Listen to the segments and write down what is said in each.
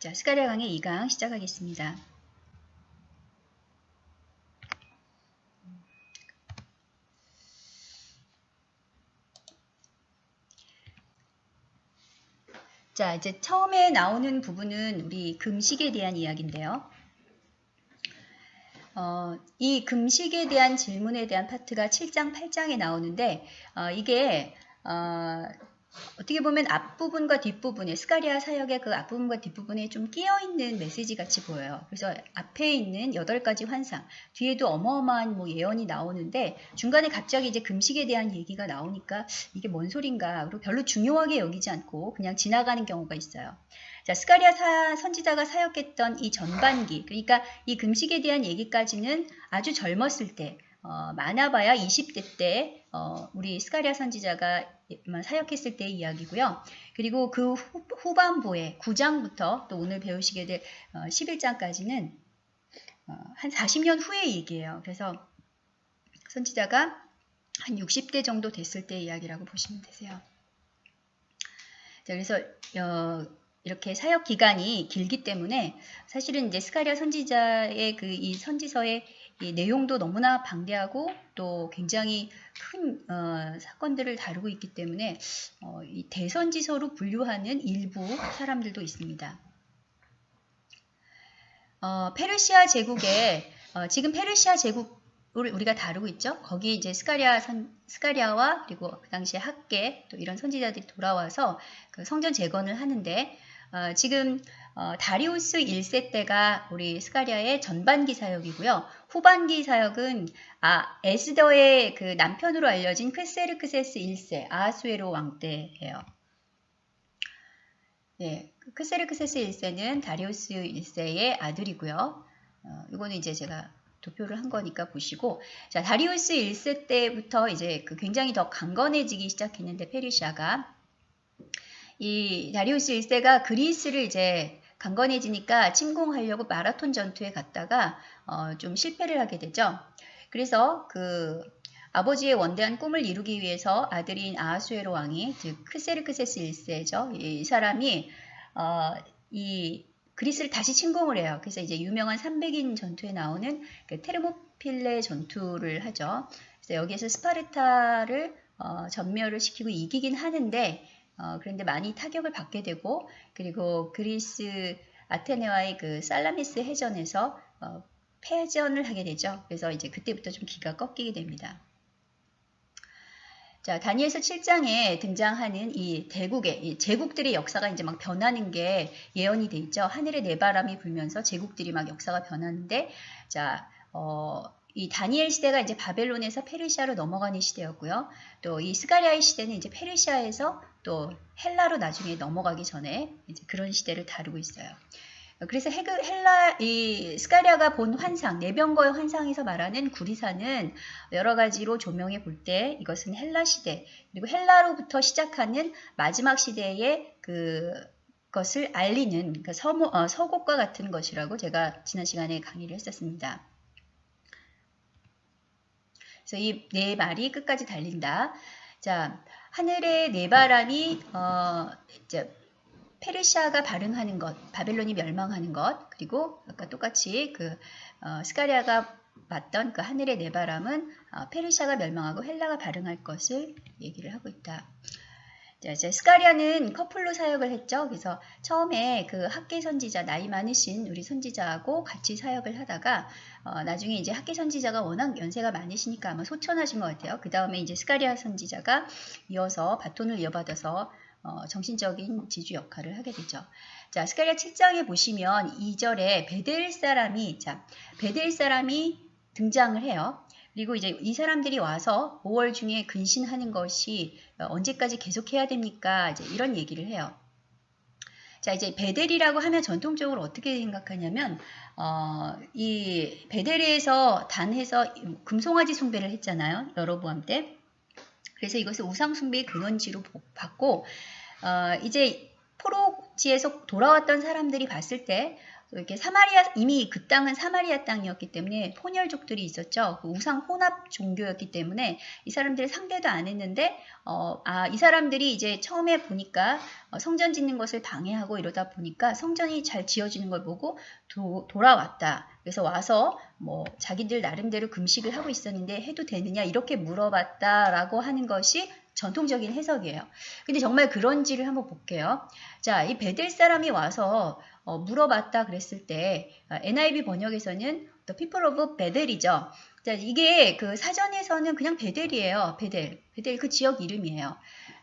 자, 스가랴 강의 2강 시작하겠습니다. 자, 이제 처음에 나오는 부분은 우리 금식에 대한 이야기인데요. 어, 이 금식에 대한 질문에 대한 파트가 7장, 8장에 나오는데 어, 이게 어, 어떻게 보면 앞부분과 뒷부분에 스가랴 사역의 그 앞부분과 뒷부분에 좀 끼어있는 메시지 같이 보여요. 그래서 앞에 있는 8가지 환상, 뒤에도 어마어마한 뭐 예언이 나오는데 중간에 갑자기 이제 금식에 대한 얘기가 나오니까 이게 뭔 소린가 그리고 별로 중요하게 여기지 않고 그냥 지나가는 경우가 있어요. 자, 스가랴 사, 선지자가 사역했던 이 전반기, 그러니까 이 금식에 대한 얘기까지는 아주 젊었을 때, 어, 많아봐야 20대 때 어, 우리 스가랴 선지자가 사역했을 때의 이야기고요. 그리고 그 후, 반부에 9장부터 또 오늘 배우시게 될 어, 11장까지는 어, 한 40년 후의 얘기예요. 그래서 선지자가 한 60대 정도 됐을 때의 이야기라고 보시면 되세요. 자, 그래서 어, 이렇게 사역 기간이 길기 때문에 사실은 이제 스가리아 선지자의 그 이 선지서의 이 내용도 너무나 방대하고 또 굉장히 큰 어, 사건들을 다루고 있기 때문에 어, 이 대선지서로 분류하는 일부 사람들도 있습니다. 어, 페르시아 제국에 어, 지금 페르시아 제국을 우리가 다루고 있죠. 거기 이제 스가랴 선, 스가랴와 그리고 그 당시에 학개 또 이런 선지자들이 돌아와서 그 성전 재건을 하는데 어, 지금 어, 다리우스 1세 때가 우리 스가랴의 전반기 사역이고요. 후반기 사역은 아, 에스더의 그 남편으로 알려진 퀘세르크세스 1세 아하수에로 왕 때예요. 네, 퀘세르크세스 1세는 다리우스 1세의 아들이고요. 어, 이거는 이제 제가 도표를 한 거니까 보시고 자 다리우스 1세 때부터 이제 그 굉장히 더 강건해지기 시작했는데 페르시아가 이 다리우스 1세가 그리스를 이제 강건해지니까 침공하려고 마라톤 전투에 갔다가 어, 좀 실패를 하게 되죠. 그래서 그 아버지의 원대한 꿈을 이루기 위해서 아들인 아하수에로 왕이 즉 크세르크세스 1세죠. 이 사람이 어, 이 그리스를 다시 침공을 해요. 그래서 이제 유명한 300인 전투에 나오는 그 테르모필레 전투를 하죠. 그래서 여기에서 스파르타를 어, 전멸을 시키고 이기긴 하는데 어, 그런데 많이 타격을 받게 되고 그리고 그리스 아테네와의 그 살라미스 해전에서 어, 패전을 하게 되죠. 그래서 이제 그때부터 좀 기가 꺾이게 됩니다. 자, 다니엘서 7장에 등장하는 이 대국의 이 제국들의 역사가 이제 막 변하는 게 예언이 돼 있죠. 하늘에 내바람이 불면서 제국들이 막 역사가 변하는데 자, 어, 이 다니엘 시대가 이제 바벨론에서 페르시아로 넘어가는 시대였고요. 또 이 스가랴의 시대는 이제 페르시아에서 또 헬라로 나중에 넘어가기 전에 이제 그런 시대를 다루고 있어요. 그래서 헬라, 이 스가랴가 본 환상, 네 병거의 환상에서 말하는 구리 산은 여러 가지로 조명해 볼 때 이것은 헬라 시대, 그리고 헬라로부터 시작하는 마지막 시대의 그 것을 알리는 그 서모, 어, 서곡과 같은 것이라고 제가 지난 시간에 강의를 했었습니다. 그래서 이 네 말이 끝까지 달린다. 자, 하늘의 네 바람이 어, 이제 페르시아가 발흥하는 것, 바벨론이 멸망하는 것, 그리고 아까 똑같이 그 어, 스가랴가 봤던 그 하늘의 네 바람은 어, 페르시아가 멸망하고 헬라가 발흥할 것을 얘기를 하고 있다. 자, 이제 스가랴는 커플로 사역을 했죠. 그래서 처음에 그 학개 선지자 나이 많으신 우리 선지자하고 같이 사역을 하다가 어, 나중에 이제 학개 선지자가 워낙 연세가 많으시니까 아마 소천하신 것 같아요. 그 다음에 이제 스가랴 선지자가 이어서 바톤을 이어받아서 어, 정신적인 지주 역할을 하게 되죠. 자, 스가랴 7장에 보시면 2절에 베델 사람이 자, 베델 사람이 등장을 해요. 그리고 이제 이 사람들이 와서 5월 중에 근신하는 것이 언제까지 계속해야 됩니까? 이제 이런 얘기를 해요. 자, 이제 베델이라고 하면 전통적으로 어떻게 생각하냐면, 어, 이 베델에서 단해서 금송아지 숭배를 했잖아요. 여로보암 때. 그래서 이것을 우상 숭배의 근원지로 받고, 어, 이제 포로지에서 돌아왔던 사람들이 봤을 때, 이렇게 사마리아 이미 그 땅은 사마리아 땅이었기 때문에 포열족들이 있었죠. 그 우상 혼합 종교였기 때문에 이 사람들이 상대도 안 했는데 어, 아, 이 사람들이 이제 처음에 보니까 어, 성전 짓는 것을 방해하고 이러다 보니까 성전이 잘 지어지는 걸 보고 도, 돌아왔다. 그래서 와서 뭐 자기들 나름대로 금식을 하고 있었는데 해도 되느냐 이렇게 물어봤다라고 하는 것이 전통적인 해석이에요. 근데 정말 그런지를 한번 볼게요. 자, 이 베델 사람이 와서 어, 물어봤다 그랬을 때 어, NIV 번역에서는 The People of 베델이죠. 자, 이게 그 사전에서는 그냥 베델이에요. 베델. 베델 그 지역 이름이에요.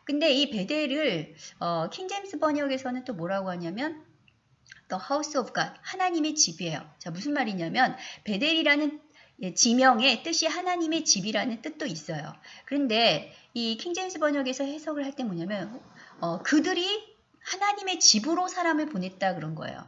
근데 이 베델을 어, 킹제임스 번역에서는 또 뭐라고 하냐면 The House of God, 하나님의 집이에요. 자, 무슨 말이냐면 베델이라는 예, 지명의 뜻이 하나님의 집이라는 뜻도 있어요. 그런데 이 킹제임스 번역에서 해석을 할 때 뭐냐면 어, 그들이 하나님의 집으로 사람을 보냈다 그런 거예요.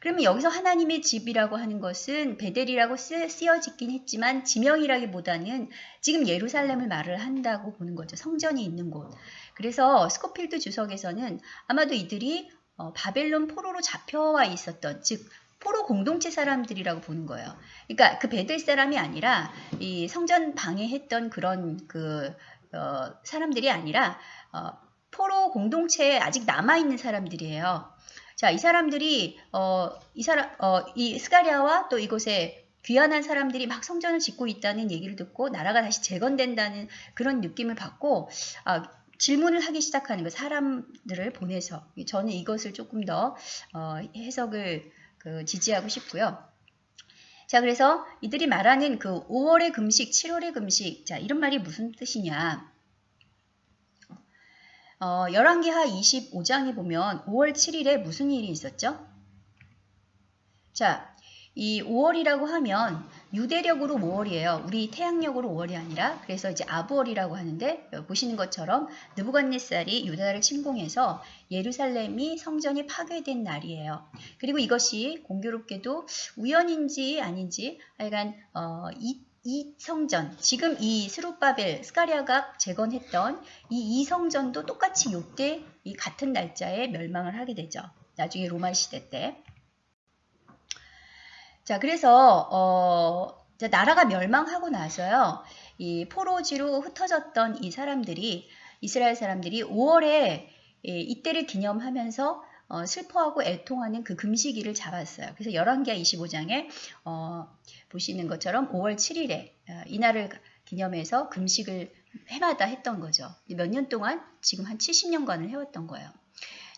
그러면 여기서 하나님의 집이라고 하는 것은 베델이라고 쓰, 쓰여지긴 했지만 지명이라기보다는 지금 예루살렘을 말을 한다고 보는 거죠. 성전이 있는 곳. 그래서 스코필드 주석에서는 아마도 이들이 어, 바벨론 포로로 잡혀와 있었던 즉 포로 공동체 사람들이라고 보는 거예요. 그러니까 그 베델 사람이 아니라 이 성전 방해했던 그런 그 어, 사람들이 아니라 어, 포로 공동체에 아직 남아 있는 사람들이에요. 자, 이 사람들이 어, 이 사람 어, 이 스가랴와 또 이곳에 귀환한 사람들이 막 성전을 짓고 있다는 얘기를 듣고 나라가 다시 재건된다는 그런 느낌을 받고 아, 질문을 하기 시작하는 거 사람들을 보내서 저는 이것을 조금 더 어, 해석을 그 지지하고 싶고요. 자, 그래서 이들이 말하는 그 5월의 금식, 7월의 금식, 자, 이런 말이 무슨 뜻이냐? 어, 열왕기하 25장에 보면 5월 7일에 무슨 일이 있었죠? 자, 이 5월이라고 하면 유대력으로 5월이에요. 우리 태양력으로 5월이 아니라 그래서 이제 아부월이라고 하는데 보시는 것처럼 느부갓네살이 유다를 침공해서 예루살렘이 성전이 파괴된 날이에요. 그리고 이것이 공교롭게도 우연인지 아닌지 하여간 어, 이, 이 성전 지금 이 스룹바벨 스가리아가 재건했던 이 이성전도 똑같이 요때 이 같은 날짜에 멸망을 하게 되죠. 나중에 로마 시대 때. 자, 그래서 어, 나라가 멸망하고 나서요. 이 포로지로 흩어졌던 이 사람들이 이스라엘 사람들이 5월에 이때를 기념하면서 어, 슬퍼하고 애통하는 그 금식일을 잡았어요. 그래서 열왕기하 25장에 어, 보시는 것처럼 5월 7일에 어, 이날을 기념해서 금식을 해마다 했던 거죠. 몇 년 동안 지금 한 70년간을 해왔던 거예요.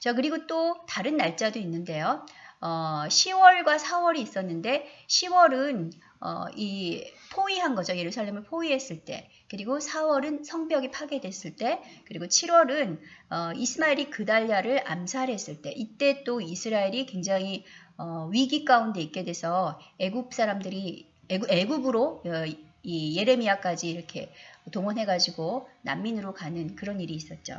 자 그리고 또 다른 날짜도 있는데요. 어, 10월과 4월이 있었는데 10월은 어, 이 포위한 거죠. 예루살렘을 포위했을 때. 그리고 4월은 성벽이 파괴됐을 때. 그리고 7월은 어, 이스마엘이 그달랴를 암살했을 때. 이때 또 이스라엘이 굉장히 어, 위기 가운데 있게 돼서 애굽 사람들이 애굽, 애굽으로 어, 이 예레미야까지 이렇게 동원해가지고 난민으로 가는 그런 일이 있었죠.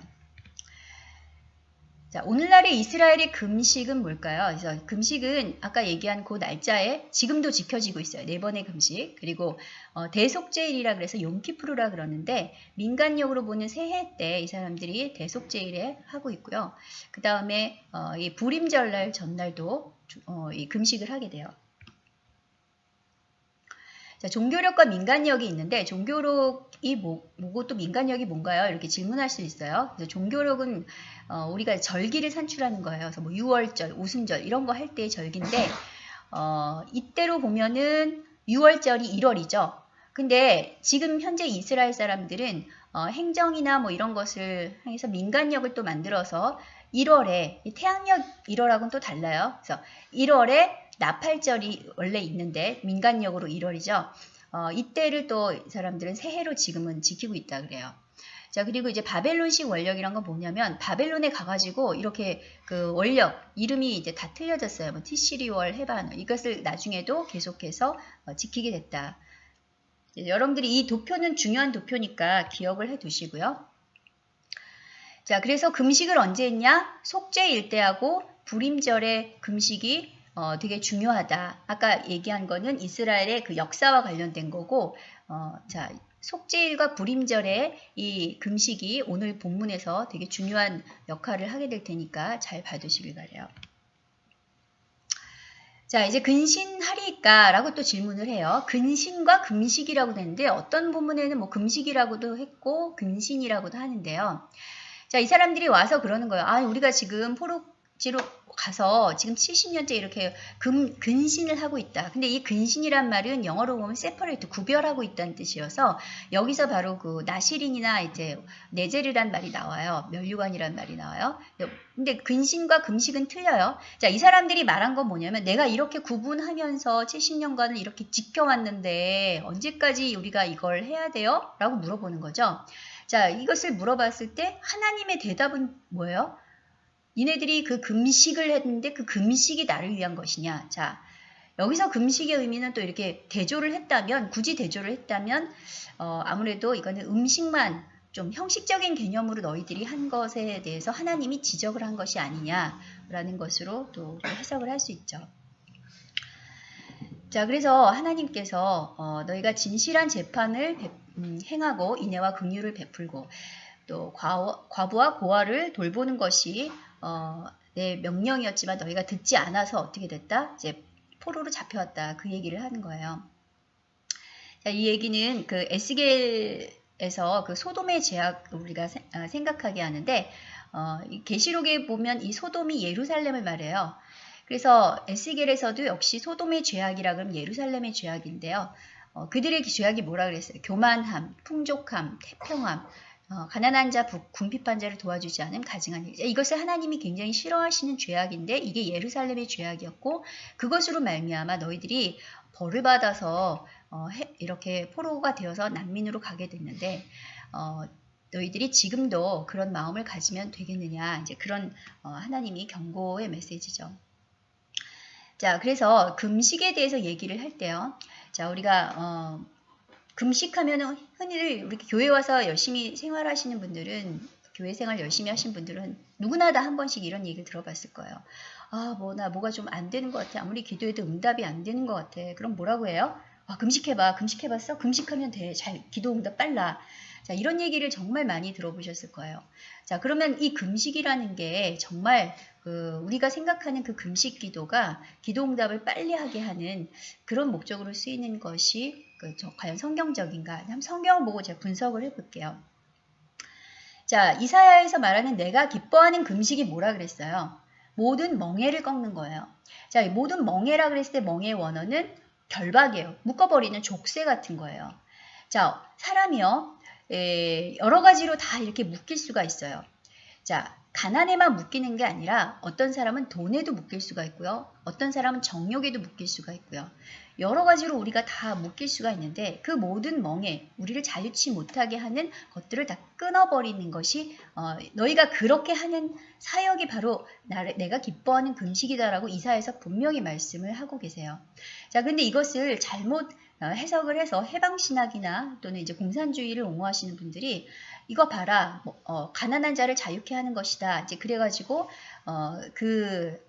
자, 오늘날의 이스라엘의 금식은 뭘까요? 그래서 금식은 아까 얘기한 그 날짜에 지금도 지켜지고 있어요. 네 번의 금식. 그리고 어, 대속제일이라 그래서 용키프루라 그러는데 민간력으로 보는 새해 때 이 사람들이 대속제일에 하고 있고요. 그 다음에 어, 이 불임절날 전날도 어, 이 금식을 하게 돼요. 자, 종교력과 민간력이 있는데 종교력 이 뭐, 뭐고 또 민간력이 뭔가요? 이렇게 질문할 수 있어요. 그래서 종교력은 어, 우리가 절기를 산출하는 거예요. 그래서 뭐 6월절, 오순절 이런 거 할 때의 절기인데 어, 이때로 보면은 6월절이 1월이죠. 근데 지금 현재 이스라엘 사람들은 어, 행정이나 뭐 이런 것을 해서 민간력을 또 만들어서 1월에 태양력 1월하고는 또 달라요. 그래서 1월에 나팔절이 원래 있는데 민간력으로 1월이죠. 어, 이때를 또 사람들은 새해로 지금은 지키고 있다 그래요. 자 그리고 이제 바벨론식 원력이란 건 뭐냐면 바벨론에 가가지고 이렇게 그 원력 이름이 이제 다 틀려졌어요. 뭐 티시리월 해반 이것을 나중에도 계속해서 어, 지키게 됐다. 여러분들이 이 도표는 중요한 도표니까 기억을 해 두시고요. 자 그래서 금식을 언제 했냐? 속죄일 때하고 불임절의 금식이 어, 되게 중요하다. 아까 얘기한 거는 이스라엘의 그 역사와 관련된 거고, 어, 자, 속죄일과 불임절의 이 금식이 오늘 본문에서 되게 중요한 역할을 하게 될 테니까 잘 봐두시길 바래요. 자, 이제 근신하리까? 라고 또 질문을 해요. 근신과 금식이라고 되는데 어떤 본문에는 뭐 금식이라고도 했고 근신이라고도 하는데요. 자, 이 사람들이 와서 그러는 거예요. 아, 우리가 지금 포로 지로 가서 지금 70년째 이렇게 금, 근신을 하고 있다. 근데 이 근신이란 말은 영어로 보면 separate, 구별하고 있다는 뜻이어서 여기서 바로 그 나시린이나 이제 네제르란 말이 나와요. 멸류관이란 말이 나와요. 근데 근신과 금식은 틀려요. 자, 이 사람들이 말한 건 뭐냐면 내가 이렇게 구분하면서 70년간을 이렇게 지켜왔는데 언제까지 우리가 이걸 해야 돼요? 라고 물어보는 거죠. 자, 이것을 물어봤을 때 하나님의 대답은 뭐예요? 니네들이 그 금식을 했는데 그 금식이 나를 위한 것이냐. 자, 여기서 금식의 의미는 또 이렇게 대조를 했다면, 굳이 대조를 했다면, 어, 아무래도 이거는 음식만 좀 형식적인 개념으로 너희들이 한 것에 대해서 하나님이 지적을 한 것이 아니냐라는 것으로 또 해석을 할 수 있죠. 자, 그래서 하나님께서 어, 너희가 진실한 재판을 배, 음, 행하고 인애와 긍휼을 베풀고 또 과, 과부와 고아를 돌보는 것이 어, 내 명령이었지만 너희가 듣지 않아서 어떻게 됐다? 이제 포로로 잡혀왔다. 그 얘기를 하는 거예요. 자, 이 얘기는 그 에스겔에서 그 소돔의 제약 우리가 세, 아, 생각하게 하는데 어, 계시록에 보면 이 소돔이 예루살렘을 말해요. 그래서 에스겔에서도 역시 소돔의 죄악이라 그러면 예루살렘의 죄악인데요. 어, 그들의 죄악이 뭐라 그랬어요? 교만함, 풍족함, 태평함, 어, 가난한 자, 궁핍한 자를 도와주지 않은 가증한 일. 이것을 하나님이 굉장히 싫어하시는 죄악인데 이게 예루살렘의 죄악이었고 그것으로 말미암아 너희들이 벌을 받아서 어, 해, 이렇게 포로가 되어서 난민으로 가게 됐는데 어, 너희들이 지금도 그런 마음을 가지면 되겠느냐 이제 그런 어, 하나님이 경고의 메시지죠. 자 그래서 금식에 대해서 얘기를 할 때요. 자 우리가 어, 금식하면 흔히 우리 교회 와서 열심히 생활하시는 분들은 교회 생활 열심히 하신 분들은 누구나 다 한 번씩 이런 얘기를 들어봤을 거예요. 아, 뭐, 나 뭐가 좀 안 되는 것 같아. 아무리 기도해도 응답이 안 되는 것 같아. 그럼 뭐라고 해요? 아, 금식해봐. 금식해봤어? 금식하면 돼. 잘, 기도 응답 빨라. 자, 이런 얘기를 정말 많이 들어보셨을 거예요. 자, 그러면 이 금식이라는 게 정말 그 우리가 생각하는 그 금식 기도가 기도 응답을 빨리 하게 하는 그런 목적으로 쓰이는 것이 그 과연 성경적인가? 한번 성경을 보고 제가 분석을 해볼게요. 자, 이사야에서 말하는 내가 기뻐하는 금식이 뭐라 그랬어요? 모든 멍해를 꺾는 거예요. 자, 모든 멍해라 그랬을 때 멍해의 원어는 결박이에요. 묶어버리는 족쇄 같은 거예요. 자, 사람이요. 에, 여러 가지로 다 이렇게 묶일 수가 있어요. 자, 가난에만 묶이는 게 아니라 어떤 사람은 돈에도 묶일 수가 있고요. 어떤 사람은 정욕에도 묶일 수가 있고요. 여러 가지로 우리가 다 묶일 수가 있는데 그 모든 멍에 우리를 자유치 못하게 하는 것들을 다 끊어버리는 것이 어, 너희가 그렇게 하는 사역이 바로 나를, 내가 기뻐하는 금식이다라고 이사에서 분명히 말씀을 하고 계세요. 자, 근데 이것을 잘못 어, 해석을 해서 해방신학이나 또는 이제 공산주의를 옹호하시는 분들이 이거 봐라 뭐, 어, 가난한 자를 자유케 하는 것이다 이제 그래가지고 어, 그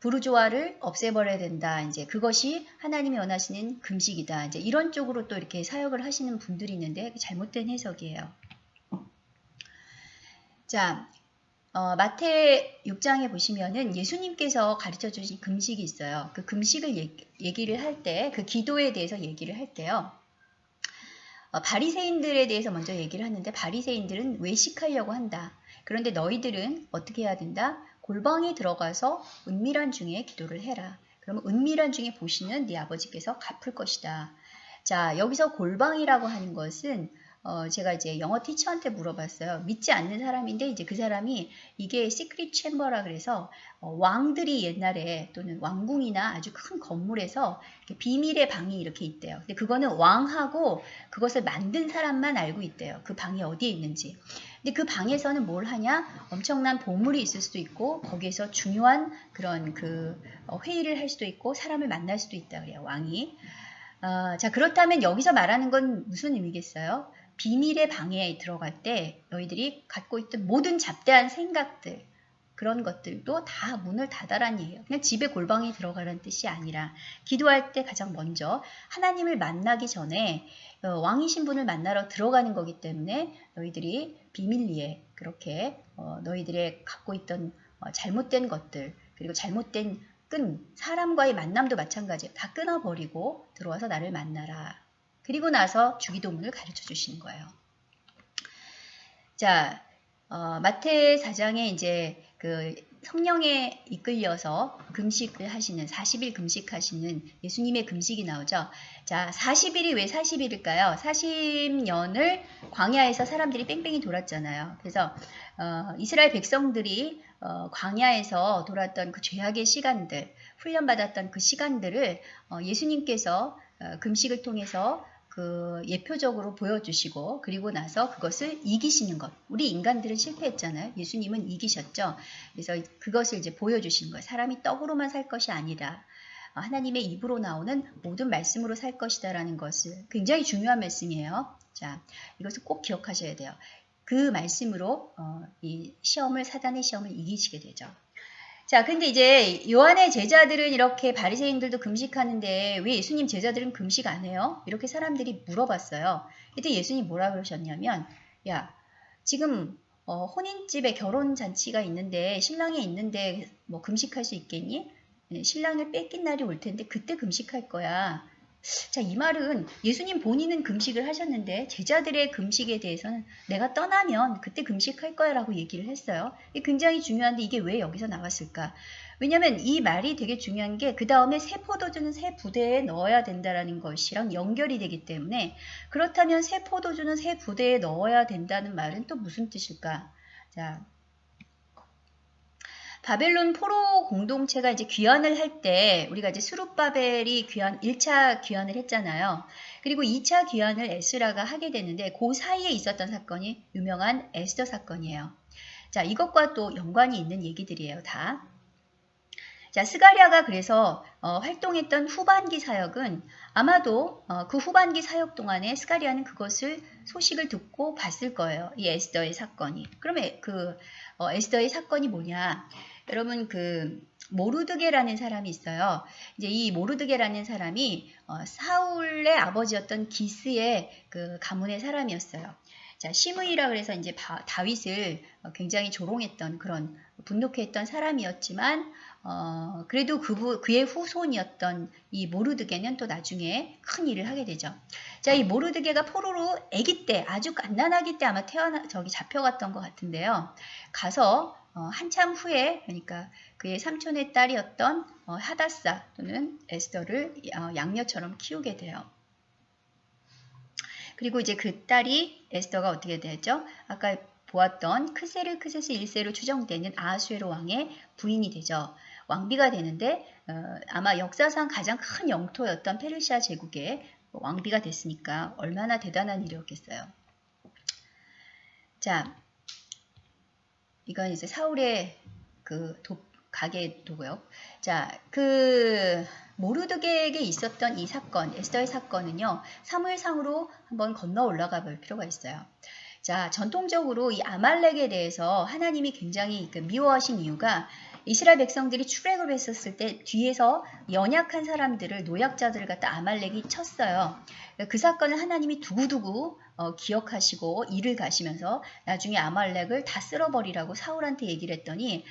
부르조아를 없애버려야 된다. 이제 그것이 하나님이 원하시는 금식이다. 이제 이런 쪽으로 또 이렇게 사역을 하시는 분들이 있는데 잘못된 해석이에요. 자, 어, 마태 6장에 보시면은 예수님께서 가르쳐 주신 금식이 있어요. 그 금식을 얘기, 를 할 때, 그 기도에 대해서 얘기를 할 때요. 어, 바리새인들에 대해서 먼저 얘기를 하는데 바리새인들은 외식하려고 한다. 그런데 너희들은 어떻게 해야 된다? 골방에 들어가서 은밀한 중에 기도를 해라. 그러면 은밀한 중에 보시는 네 아버지께서 갚을 것이다. 자, 여기서 골방이라고 하는 것은 어, 제가 이제 영어 티처한테 물어봤어요. 믿지 않는 사람인데 이제 그 사람이 이게 시크릿 챔버라 그래서 어, 왕들이 옛날에 또는 왕궁이나 아주 큰 건물에서 비밀의 방이 이렇게 있대요. 근데 그거는 왕하고 그것을 만든 사람만 알고 있대요. 그 방이 어디에 있는지. 근데 그 방에서는 뭘 하냐? 엄청난 보물이 있을 수도 있고 거기에서 중요한 그런 그 어, 회의를 할 수도 있고 사람을 만날 수도 있다 그래요. 왕이. 어, 자 그렇다면 여기서 말하는 건 무슨 의미겠어요? 비밀의 방에 들어갈 때 너희들이 갖고 있던 모든 잡대한 생각들 그런 것들도 다 문을 닫아란 얘기예요. 그냥 집에 골방에 들어가라는 뜻이 아니라 기도할 때 가장 먼저 하나님을 만나기 전에 어, 왕이 신 분을 만나러 들어가는 거기 때문에 너희들이 비밀리에 그렇게 어, 너희들의 갖고 있던 어, 잘못된 것들 그리고 잘못된 끈 사람과의 만남도 마찬가지예요. 다 끊어버리고 들어와서 나를 만나라. 그리고 나서 주기도문을 가르쳐 주시는 거예요. 자, 어, 마태 4장에 이제 그 성령에 이끌려서 금식을 하시는 40일 금식하시는 예수님의 금식이 나오죠. 자, 40일이 왜 40일일까요? 40년을 광야에서 사람들이 뺑뺑이 돌았잖아요. 그래서 어, 이스라엘 백성들이 어, 광야에서 돌았던 그 죄악의 시간들, 훈련받았던 그 시간들을 어, 예수님께서 어, 금식을 통해서 그 예표적으로 보여주시고 그리고 나서 그것을 이기시는 것. 우리 인간들은 실패했잖아요. 예수님은 이기셨죠. 그래서 그것을 이제 보여주시는 거예요. 사람이 떡으로만 살 것이 아니다. 어, 하나님의 입으로 나오는 모든 말씀으로 살 것이다 라는 것을 굉장히 중요한 말씀이에요. 자, 이것을 꼭 기억하셔야 돼요. 그 말씀으로 어, 이 시험을 사단의 시험을 이기시게 되죠. 자, 근데 이제 요한의 제자들은 이렇게 바리새인들도 금식하는데 왜 예수님 제자들은 금식 안 해요? 이렇게 사람들이 물어봤어요. 이때 예수님 뭐라 그러셨냐면, 야, 지금 어, 혼인집에 결혼 잔치가 있는데 신랑이 있는데 뭐 금식할 수 있겠니? 네, 신랑을 뺏긴 날이 올 텐데 그때 금식할 거야. 자, 이 말은 예수님 본인은 금식을 하셨는데 제자들의 금식에 대해서는 내가 떠나면 그때 금식할 거야 라고 얘기를 했어요. 굉장히 중요한데 이게 왜 여기서 나왔을까? 왜냐면 이 말이 되게 중요한 게 그 다음에 새 포도주는 새 부대에 넣어야 된다라는 것이랑 연결이 되기 때문에 그렇다면 새 포도주는 새 부대에 넣어야 된다는 말은 또 무슨 뜻일까? 자, 바벨론 포로 공동체가 이제 귀환을 할 때 우리가 이제 수룹바벨이 귀환 1차 귀환을 했잖아요. 그리고 2차 귀환을 에스라가 하게 되는데 그 사이에 있었던 사건이 유명한 에스더 사건이에요. 자, 이것과 또 연관이 있는 얘기들이에요, 다. 자, 스가리아가 그래서 어, 활동했던 후반기 사역은 아마도 어, 그 후반기 사역 동안에 스가리아는 그것을 소식을 듣고 봤을 거예요. 이 에스더의 사건이. 그러면 그 어, 에스더의 사건이 뭐냐? 여러분 그 모르드게라는 사람이 있어요. 이제 이 모르드게라는 사람이 어, 사울의 아버지였던 기스의 그 가문의 사람이었어요. 자, 시므이라 그래서 이제 바, 다윗을 어, 굉장히 조롱했던 그런 분노했던 사람이었지만 어, 그래도 그, 그의 후손이었던 이 모르드게는 또 나중에 큰 일을 하게 되죠. 자, 이 모르드게가 포로로 아기 때, 아주 갓난아기 때 아마 태어나, 저기 잡혀갔던 것 같은데요. 가서 어, 한참 후에 그러니까 그의 삼촌의 딸이었던 어, 하다사 또는 에스더를 어, 양녀처럼 키우게 돼요. 그리고 이제 그 딸이 에스더가 어떻게 되죠? 아까 보았던 크세르 크세스 1세로 추정되는 아수에로 왕의 부인이 되죠. 왕비가 되는데 어, 아마 역사상 가장 큰 영토였던 페르시아 제국의 왕비가 됐으니까 얼마나 대단한 일이었겠어요. 자, 이건 이제 사울의 그 도, 가게 도고요. 자, 그 모르드게에게 있었던 이 사건, 에스더의 사건은요. 사무엘상으로 한번 건너 올라가 볼 필요가 있어요. 자, 전통적으로 이 아말렉에 대해서 하나님이 굉장히 그 미워하신 이유가 이스라엘 백성들이 출애굽을 했었을 때 뒤에서 연약한 사람들을 노약자들을 갖다 아말렉이 쳤어요. 그 사건을 하나님이 두고두고 어, 기억하시고 일을 가시면서 나중에 아말렉을 다 쓸어버리라고 사울한테 얘기를 했더니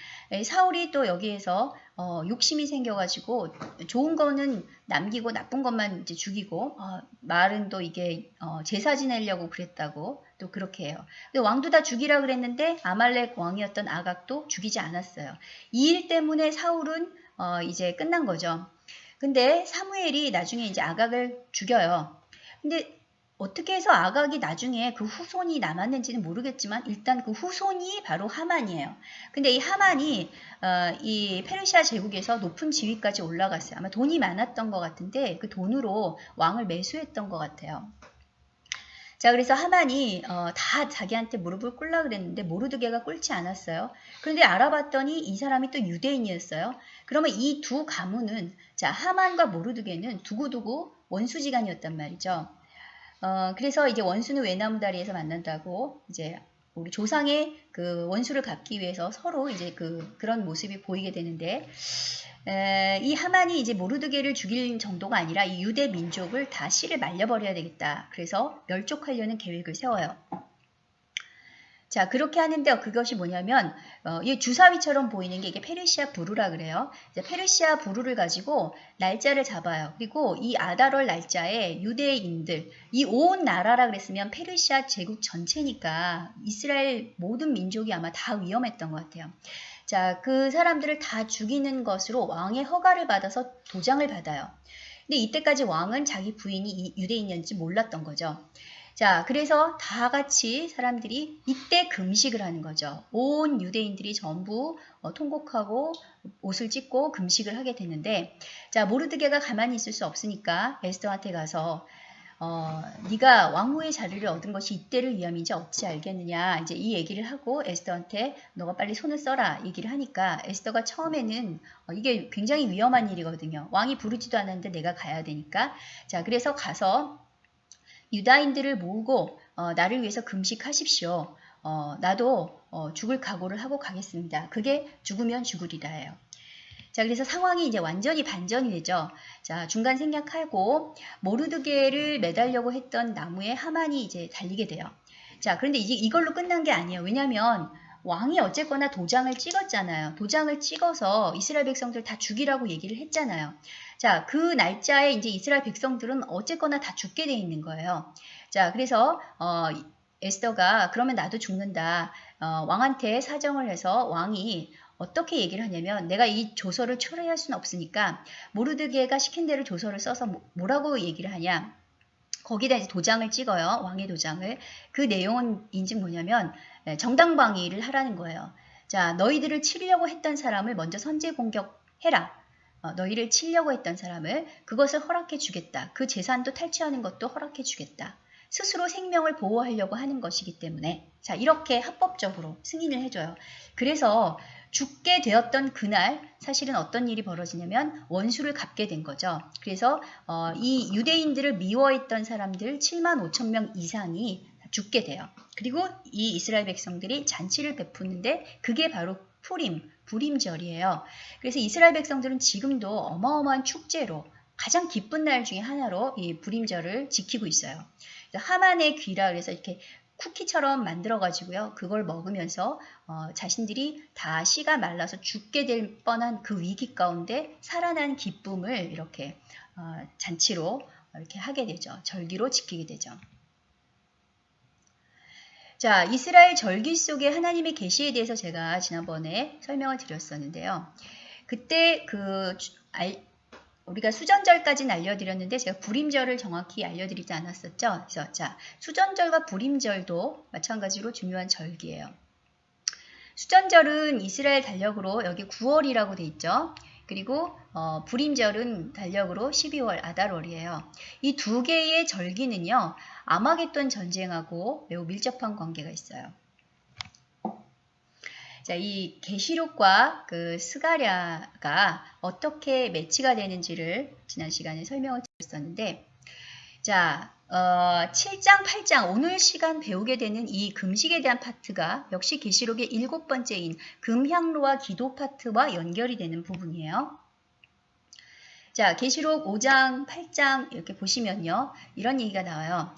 사울이 또 여기에서 어, 욕심이 생겨가지고 좋은 거는 남기고 나쁜 것만 이제 죽이고 어, 말은 또 이게 어, 제사 지내려고 그랬다고 또 그렇게 해요. 왕도 다 죽이라 그랬는데 아말렉 왕이었던 아각도 죽이지 않았어요. 이 일 때문에 사울은 어, 이제 끝난 거죠. 근데 사무엘이 나중에 이제 아각을 죽여요. 근데 어떻게 해서 아각이 나중에 그 후손이 남았는지는 모르겠지만 일단 그 후손이 바로 하만이에요. 근데 이 하만이 어, 이 페르시아 제국에서 높은 지위까지 올라갔어요. 아마 돈이 많았던 것 같은데 그 돈으로 왕을 매수했던 것 같아요. 자, 그래서 하만이 어, 다 자기한테 무릎을 꿇라 그랬는데 모르드게가 꿇지 않았어요. 그런데 알아봤더니 이 사람이 또 유대인이었어요. 그러면 이 두 가문은 자 하만과 모르드게는 두고두고 원수지간이었단 말이죠. 어, 그래서 이제 원수는 외나무다리에서 만난다고 이제 우리 조상의 그 원수를 갚기 위해서 서로 이제 그 그런 모습이 보이게 되는데 에, 이 하만이 이제 모르드게를 죽일 정도가 아니라 이 유대 민족을 다 씨를 말려버려야 되겠다. 그래서 멸족하려는 계획을 세워요. 자, 그렇게 하는데 그것이 뭐냐면, 어, 이 주사위처럼 보이는 게 이게 페르시아 부루라 그래요. 페르시아 부루를 가지고 날짜를 잡아요. 그리고 이 아다롤 날짜에 유대인들, 이 온 나라라 그랬으면 페르시아 제국 전체니까 이스라엘 모든 민족이 아마 다 위험했던 것 같아요. 자, 그 사람들을 다 죽이는 것으로 왕의 허가를 받아서 도장을 받아요. 근데 이때까지 왕은 자기 부인이 이 유대인이었는지 몰랐던 거죠. 자, 그래서 다 같이 사람들이 이때 금식을 하는 거죠. 온 유대인들이 전부 어, 통곡하고 옷을 찢고 금식을 하게 되는데, 자, 모르드게가 가만히 있을 수 없으니까 에스더한테 가서 어, 네가 왕후의 자리를 얻은 것이 이때를 위함인지 어찌 알겠느냐? 이제 이 얘기를 하고 에스더한테 너가 빨리 손을 써라. 얘기를 하니까 에스더가 처음에는 어, 이게 굉장히 위험한 일이거든요. 왕이 부르지도 않았는데 내가 가야 되니까. 자 그래서 가서 유다인들을 모으고 어, 나를 위해서 금식하십시오. 어, 나도 어, 죽을 각오를 하고 가겠습니다. 그게 죽으면 죽으리라예요. 자, 그래서 상황이 이제 완전히 반전이 되죠. 자, 중간 생략하고 모르드게를 매달려고 했던 나무에 하만이 이제 달리게 돼요. 자, 그런데 이제 이걸로 끝난 게 아니에요. 왜냐하면 왕이 어쨌거나 도장을 찍었잖아요. 도장을 찍어서 이스라엘 백성들 다 죽이라고 얘기를 했잖아요. 자, 그 날짜에 이제 이스라엘 백성들은 어쨌거나 다 죽게 돼 있는 거예요. 자, 그래서 어, 에스더가 그러면 나도 죽는다. 어, 왕한테 사정을 해서 왕이 어떻게 얘기를 하냐면 내가 이 조서를 초래할 수는 없으니까 모르드게가 시킨 대로 조서를 써서 뭐, 뭐라고 얘기를 하냐. 거기다 이제 도장을 찍어요. 왕의 도장을. 그 내용은 인지 뭐냐면 예, 정당방위를 하라는 거예요. 자, 너희들을 치려고 했던 사람을 먼저 선제 공격해라. 어, 너희를 치려고 했던 사람을 그것을 허락해 주겠다. 그 재산도 탈취하는 것도 허락해 주겠다. 스스로 생명을 보호하려고 하는 것이기 때문에 자 이렇게 합법적으로 승인을 해줘요. 그래서 죽게 되었던 그날 사실은 어떤 일이 벌어지냐면 원수를 갚게 된 거죠. 그래서 어, 이 유대인들을 미워했던 사람들 7만 5천 명 이상이 죽게 돼요. 그리고 이 이스라엘 백성들이 잔치를 베푸는데 그게 바로 푸림, 불임절이에요. 그래서 이스라엘 백성들은 지금도 어마어마한 축제로 가장 기쁜 날 중에 하나로 이 불임절을 지키고 있어요. 하만의 귀라 그래서 이렇게 쿠키처럼 만들어 가지고요. 그걸 먹으면서 어, 자신들이 다 씨가 말라서 죽게 될 뻔한 그 위기 가운데 살아난 기쁨을 이렇게 어, 잔치로 이렇게 하게 되죠. 절기로 지키게 되죠. 자, 이스라엘 절기 속에 하나님의 계시에 대해서 제가 지난번에 설명을 드렸었는데요. 그때 그 우리가 수전절까지는 알려드렸는데 제가 불임절을 정확히 알려드리지 않았었죠. 그래서 자, 수전절과 불임절도 마찬가지로 중요한 절기예요. 수전절은 이스라엘 달력으로 여기 9월이라고 돼 있죠. 그리고 어, 불임절은 달력으로 12월 아달월이에요. 이 두 개의 절기는요. 아마겟돈 전쟁하고 매우 밀접한 관계가 있어요. 자, 이 계시록과 그 스가랴가 어떻게 매치가 되는지를 지난 시간에 설명을 드렸었는데 자, 어, 7장, 8장 오늘 시간 배우게 되는 이 금식에 대한 파트가 역시 계시록의 일곱 번째인 금향로와 기도 파트와 연결이 되는 부분이에요. 자, 계시록 5장, 8장 이렇게 보시면요. 이런 얘기가 나와요.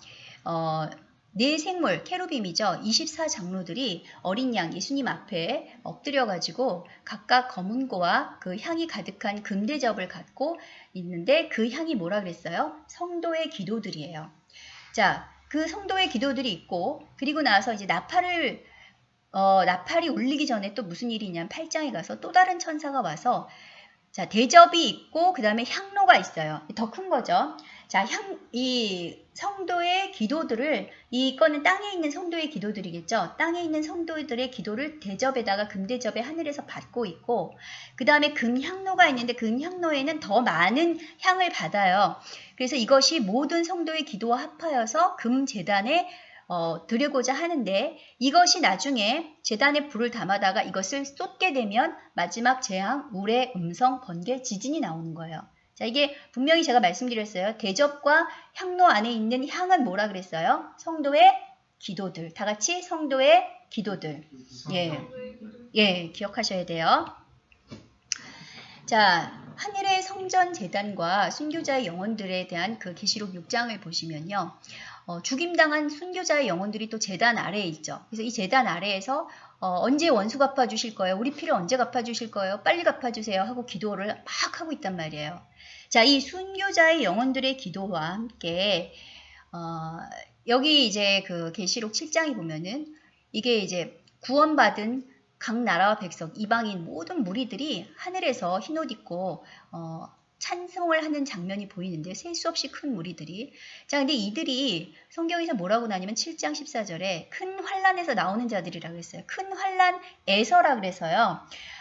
어, 네 생물, 케루빔이죠. 24장로들이 어린 양 예수님 앞에 엎드려 가지고 각각 검은 고와 그 향이 가득한 금대접을 갖고 있는데 그 향이 뭐라 그랬어요? 성도의 기도들이에요. 자, 그 성도의 기도들이 있고 그리고 나서 이제 나팔을 어, 나팔이 울리기 전에 또 무슨 일이 있냐면 8장에 가서 또 다른 천사가 와서 자, 대접이 있고 그 다음에 향로가 있어요. 더 큰 거죠. 자, 향, 이 성도의 기도들을, 이거는 땅에 있는 성도의 기도들이겠죠. 땅에 있는 성도들의 기도를 대접에다가 금대접에 하늘에서 받고 있고, 그 다음에 금향로가 있는데 금향로에는 더 많은 향을 받아요. 그래서 이것이 모든 성도의 기도와 합하여서 금재단에 어, 드리고자 하는데 이것이 나중에 재단에 불을 담아다가 이것을 쏟게 되면 마지막 재앙, 물의 음성, 번개, 지진이 나오는 거예요. 자, 이게 분명히 제가 말씀드렸어요. 대접과 향로 안에 있는 향은 뭐라 그랬어요? 성도의 기도들. 다 같이 성도의 기도들. 예. 예, 기억하셔야 돼요. 자, 하늘의 성전 재단과 순교자의 영혼들에 대한 그 계시록 6장을 보시면요. 어, 죽임당한 순교자의 영혼들이 또 재단 아래에 있죠. 그래서 이 재단 아래에서 어, 언제 원수 갚아주실 거예요? 우리 피를 언제 갚아주실 거예요? 빨리 갚아주세요 하고 기도를 막 하고 있단 말이에요. 자, 이 순교자의 영혼들의 기도와 함께 어, 여기 이제 그 계시록 7장에 보면은 이게 이제 구원받은 각 나라와 백성, 이방인 모든 무리들이 하늘에서 흰옷 입고 어, 찬송을 하는 장면이 보이는데 셀 수 없이 큰 무리들이 자 근데 이들이 성경에서 뭐라고 나냐면 7장 14절에 큰 환란에서 나오는 자들이라고 했어요. 큰 환란에서라 그래서요.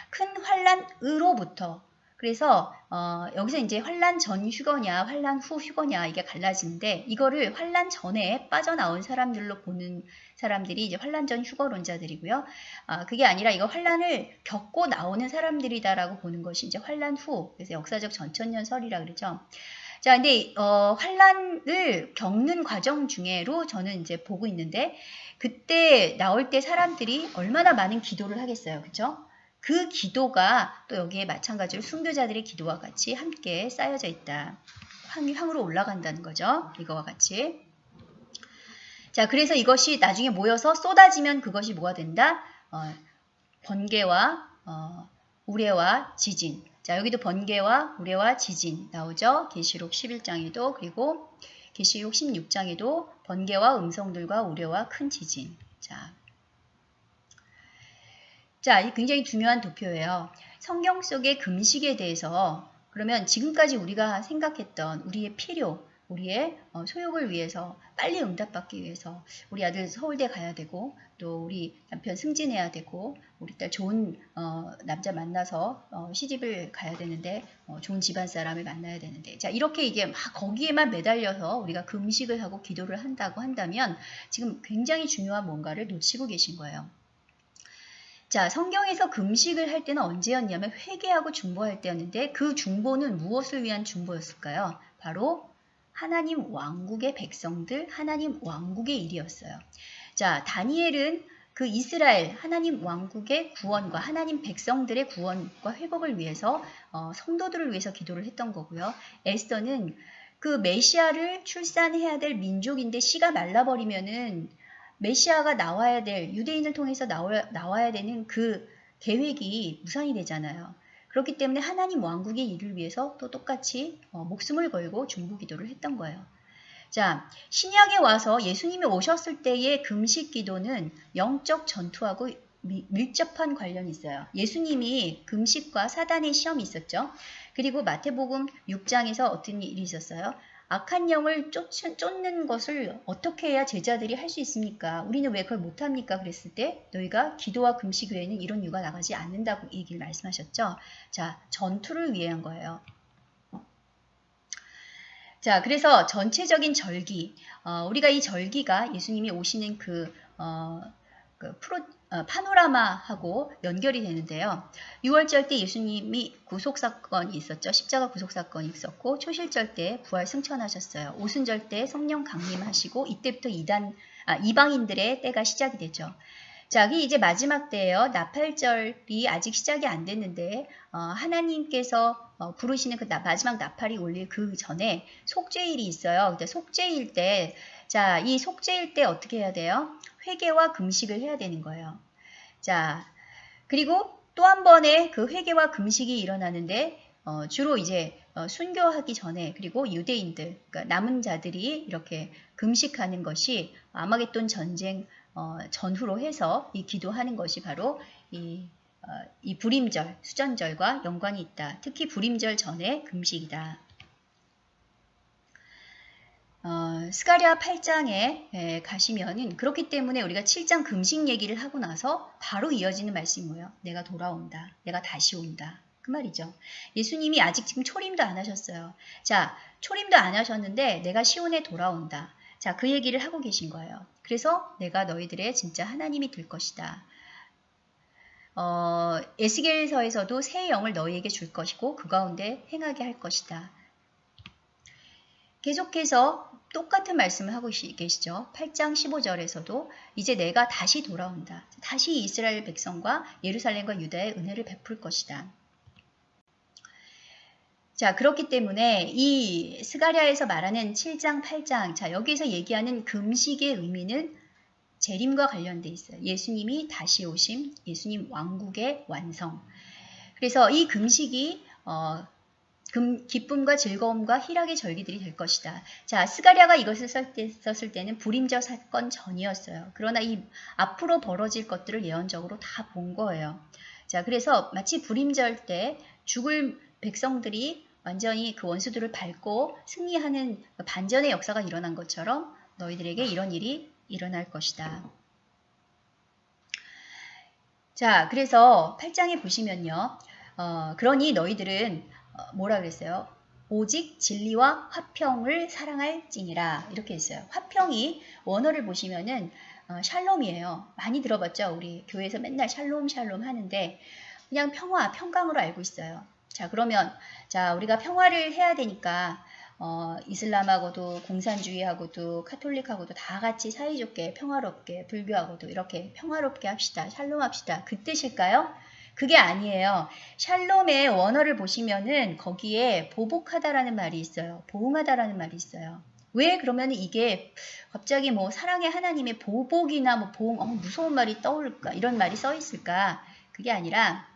큰 환란으로부터 그래서 어, 여기서 이제 환란 전 휴거냐 환란 후 휴거냐 이게 갈라지는데 이거를 환란 전에 빠져나온 사람들로 보는 사람들이 이제 환란 전 휴거론자들이고요. 아, 그게 아니라 이거 환란을 겪고 나오는 사람들이다라고 보는 것이 이제 환란 후 그래서 역사적 전천년설이라 그러죠. 자, 근데 어, 환란을 겪는 과정 중에로 저는 이제 보고 있는데 그때 나올 때 사람들이 얼마나 많은 기도를 하겠어요, 그렇죠? 그 기도가 또 여기에 마찬가지로 순교자들의 기도와 같이 함께 쌓여져 있다. 황, 황으로 올라간다는 거죠. 이거와 같이. 자, 그래서 이것이 나중에 모여서 쏟아지면 그것이 뭐가 된다? 어, 번개와 어, 우레와 지진. 자, 여기도 번개와 우레와 지진 나오죠. 계시록 11장에도 그리고 계시록 16장에도 번개와 음성들과 우레와 큰 지진. 자, 자, 이 굉장히 중요한 도표예요. 성경 속의 금식에 대해서 그러면 지금까지 우리가 생각했던 우리의 필요, 우리의 어, 소욕을 위해서 빨리 응답받기 위해서 우리 아들 서울대 가야 되고 또 우리 남편 승진해야 되고 우리 딸 좋은 어, 남자 만나서 어, 시집을 가야 되는데 어, 좋은 집안 사람을 만나야 되는데 자 이렇게 이게 막 거기에만 매달려서 우리가 금식을 하고 기도를 한다고 한다면 지금 굉장히 중요한 뭔가를 놓치고 계신 거예요. 자, 성경에서 금식을 할 때는 언제였냐면 회개하고 중보할 때였는데 그 중보는 무엇을 위한 중보였을까요? 바로 하나님 왕국의 백성들, 하나님 왕국의 일이었어요. 자, 다니엘은 그 이스라엘 하나님 왕국의 구원과 하나님 백성들의 구원과 회복을 위해서 어, 성도들을 위해서 기도를 했던 거고요. 에스더는 그 메시아를 출산해야 될 민족인데 씨가 말라버리면은 메시아가 나와야 될 유대인을 통해서 나와, 나와야 되는 그 계획이 무산이 되잖아요. 그렇기 때문에 하나님 왕국의 일을 위해서 또 똑같이 어, 목숨을 걸고 중부 기도를 했던 거예요. 자, 신약에 와서 예수님이 오셨을 때의 금식 기도는 영적 전투하고 미, 밀접한 관련이 있어요. 예수님이 금식과 사단의 시험이 있었죠. 그리고 마태복음 6장에서 어떤 일이 있었어요? 악한 영을 쫓, 쫓는 것을 어떻게 해야 제자들이 할 수 있습니까? 우리는 왜 그걸 못합니까? 그랬을 때 너희가 기도와 금식 외에는 이런 이유가 나가지 않는다고 얘기를 말씀하셨죠. 자, 전투를 위한 거예요. 자, 그래서 전체적인 절기, 어, 우리가 이 절기가 예수님이 오시는 그, 어, 그 프로, 어, 파노라마하고 연결이 되는데요. 6월절 때 예수님이 구속사건이 있었죠. 십자가 구속사건이 있었고 초실절 때 부활 승천하셨어요. 오순절 때 성령 강림하시고 이때부터 이단, 아, 이방인들의 때가 시작이 되죠. 자, 이게 이제 마지막 때예요. 나팔절이 아직 시작이 안 됐는데 어, 하나님께서 어, 부르시는 그 나, 마지막 나팔이 올릴 그 전에 속죄일이 있어요. 근데 속죄일 때, 자, 이 속죄일 때 어떻게 해야 돼요? 회개와 금식을 해야 되는 거예요. 자, 그리고 또 한 번의 그 회개와 금식이 일어나는데 어, 주로 이제 어, 순교하기 전에 그리고 유대인들 그러니까 남은 자들이 이렇게 금식하는 것이 아마겟돈 전쟁 어, 전후로 해서 이 기도하는 것이 바로 이, 어, 이 불임절 수전절과 연관이 있다. 특히 불임절 전에 금식이다. 어, 스가랴 8장에 에, 가시면은 그렇기 때문에 우리가 7장 금식 얘기를 하고 나서 바로 이어지는 말씀이 뭐예요? 내가 돌아온다. 내가 다시 온다. 그 말이죠. 예수님이 아직 지금 초림도 안 하셨어요. 자, 초림도 안 하셨는데 내가 시온에 돌아온다. 자, 그 얘기를 하고 계신 거예요. 그래서 내가 너희들의 진짜 하나님이 될 것이다. 어, 에스겔서에서도 새 영을 너희에게 줄 것이고 그 가운데 행하게 할 것이다. 계속해서 똑같은 말씀을 하고 계시죠. 8장 15절에서도 이제 내가 다시 돌아온다. 다시 이스라엘 백성과 예루살렘과 유다의 은혜를 베풀 것이다. 자, 그렇기 때문에 이 스가랴에서 말하는 7장, 8장, 자, 여기에서 얘기하는 금식의 의미는 재림과 관련돼 있어요. 예수님이 다시 오심, 예수님 왕국의 완성. 그래서 이 금식이 어, 금, 기쁨과 즐거움과 희락의 절기들이 될 것이다. 자, 스가랴가 이것을 썼, 썼을 때는 불임저 사건 전이었어요. 그러나 이 앞으로 벌어질 것들을 예언적으로 다 본 거예요. 자, 그래서 마치 불임절 때 죽을 백성들이 완전히 그 원수들을 밟고 승리하는 반전의 역사가 일어난 것처럼 너희들에게 이런 일이 일어날 것이다. 자, 그래서 8장에 보시면요. 어, 그러니 너희들은 어, 뭐라 그랬어요? 오직 진리와 화평을 사랑할지니라 이렇게 했어요. 화평이 원어를 보시면은 어, 샬롬이에요. 많이 들어봤죠? 우리 교회에서 맨날 샬롬 샬롬 하는데 그냥 평화, 평강으로 알고 있어요. 자 그러면 자 우리가 평화를 해야 되니까 어, 이슬람하고도 공산주의하고도 카톨릭하고도 다 같이 사이좋게 평화롭게 불교하고도 이렇게 평화롭게 합시다. 샬롬 합시다. 그 뜻일까요? 그게 아니에요. 샬롬의 원어를 보시면은 거기에 보복하다라는 말이 있어요. 보응하다라는 말이 있어요. 왜 그러면 이게 갑자기 뭐 사랑의 하나님의 보복이나 뭐 보응, 어, 무서운 말이 떠올까? 이런 말이 써 있을까? 그게 아니라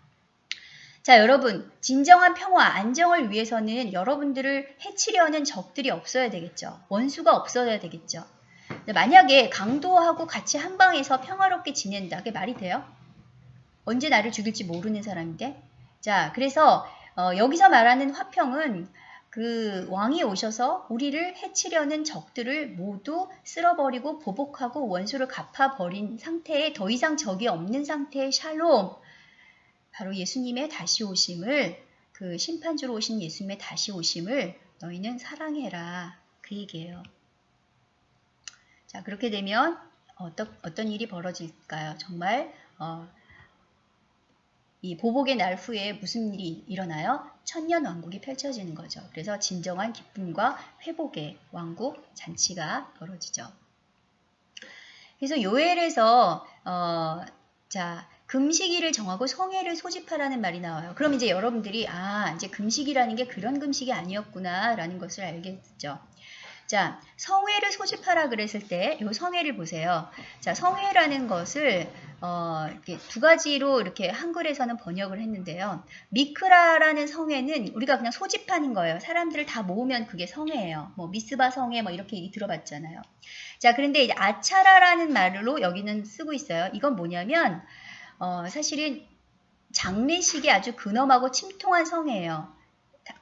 자, 여러분, 진정한 평화, 안정을 위해서는 여러분들을 해치려는 적들이 없어야 되겠죠. 원수가 없어야 되겠죠. 만약에 강도하고 같이 한 방에서 평화롭게 지낸다. 그게 말이 돼요? 언제 나를 죽일지 모르는 사람인데? 자, 그래서 어, 여기서 말하는 화평은 그 왕이 오셔서 우리를 해치려는 적들을 모두 쓸어버리고 보복하고 원수를 갚아버린 상태에 더 이상 적이 없는 상태의 샬롬. 바로 예수님의 다시 오심을 그 심판주로 오신 예수님의 다시 오심을 너희는 사랑해라. 그 얘기예요. 자, 그렇게 되면 어떤, 어떤 일이 벌어질까요? 정말 어, 이 보복의 날 후에 무슨 일이 일어나요? 천년 왕국이 펼쳐지는 거죠. 그래서 진정한 기쁨과 회복의 왕국 잔치가 벌어지죠. 그래서 요엘에서 어, 자 금식일을 정하고 성회를 소집하라는 말이 나와요. 그럼 이제 여러분들이 아 이제 금식이라는 게 그런 금식이 아니었구나라는 것을 알겠죠. 자, 성회를 소집하라 그랬을 때 이 성회를 보세요. 자, 성회라는 것을 어, 이렇게 두 가지로 이렇게 한글에서는 번역을 했는데요. 미크라라는 성회는 우리가 그냥 소집하는 거예요. 사람들을 다 모으면 그게 성회예요. 뭐 미스바 성회 뭐 이렇게 들어봤잖아요. 자, 그런데 이제 아차라라는 말로 여기는 쓰고 있어요. 이건 뭐냐면 어, 사실은 장례식이 아주 근엄하고 침통한 성회예요.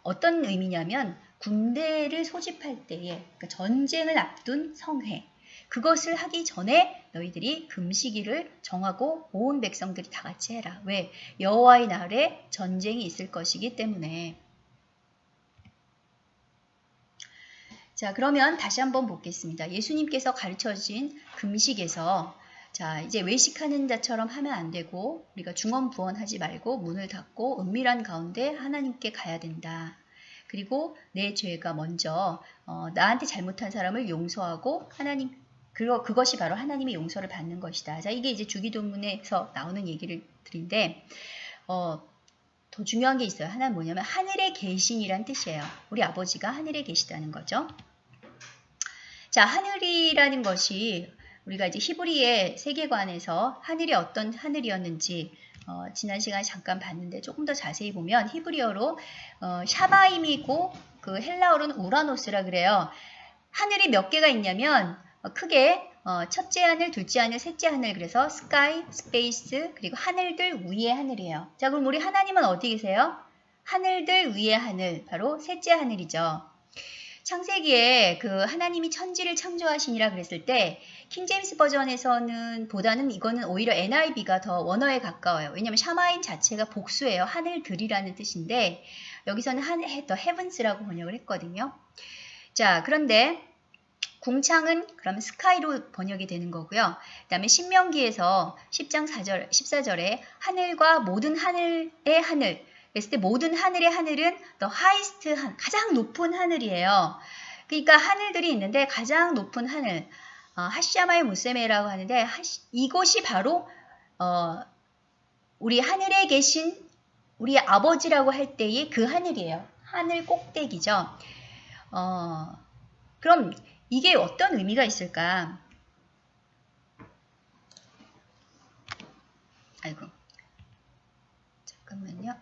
어떤 의미냐면 군대를 소집할 때에 그러니까 전쟁을 앞둔 성회 그것을 하기 전에 너희들이 금식일을 정하고 온 백성들이 다 같이 해라. 왜? 여호와의 날에 전쟁이 있을 것이기 때문에. 자, 그러면 다시 한번 보겠습니다. 예수님께서 가르쳐 주신 금식에서 자, 이제 외식하는 자처럼 하면 안 되고 우리가 중언부언하지 말고 문을 닫고 은밀한 가운데 하나님께 가야 된다. 그리고 내 죄가 먼저 어, 나한테 잘못한 사람을 용서하고 하나님 그거 그것이 바로 하나님의 용서를 받는 것이다. 자, 이게 이제 주기도문에서 나오는 얘기를 드린데 어, 더 중요한 게 있어요. 하나는 뭐냐면 하늘에 계신이란 뜻이에요. 우리 아버지가 하늘에 계시다는 거죠. 자, 하늘이라는 것이 우리가 이제 히브리의 세계관에서 하늘이 어떤 하늘이었는지 어, 지난 시간에 잠깐 봤는데 조금 더 자세히 보면 히브리어로 어, 샤마임이고 그 헬라어로는 우라노스라 그래요. 하늘이 몇 개가 있냐면 어, 크게 어, 첫째 하늘, 둘째 하늘, 셋째 하늘 그래서 sky, space 그리고 하늘들 위의 하늘이에요. 자 그럼 우리 하나님은 어디 계세요? 하늘들 위의 하늘 바로 셋째 하늘이죠. 창세기에 그 하나님이 천지를 창조하시니라 그랬을 때 킹제임스 버전에서는 보다는 이거는 오히려 NIV가 더 원어에 가까워요. 왜냐하면 샤마임 자체가 복수예요. 하늘들이라는 뜻인데 여기서는 한, the heavens라고 번역을 했거든요. 자 그런데 궁창은 그럼 sky로 번역이 되는 거고요. 그 다음에 신명기에서 10장 4절, 14절에 하늘과 모든 하늘의 하늘 그랬을 때 모든 하늘의 하늘은 the highest 한 가장 높은 하늘이에요. 그러니까 하늘들이 있는데 가장 높은 하늘 어, 하시야마의 무세메라고 하는데 하시, 이곳이 바로 어, 우리 하늘에 계신 우리 아버지라고 할 때의 그 하늘이에요. 하늘 꼭대기죠. 어, 그럼 이게 어떤 의미가 있을까? 아이고. 잠깐만요.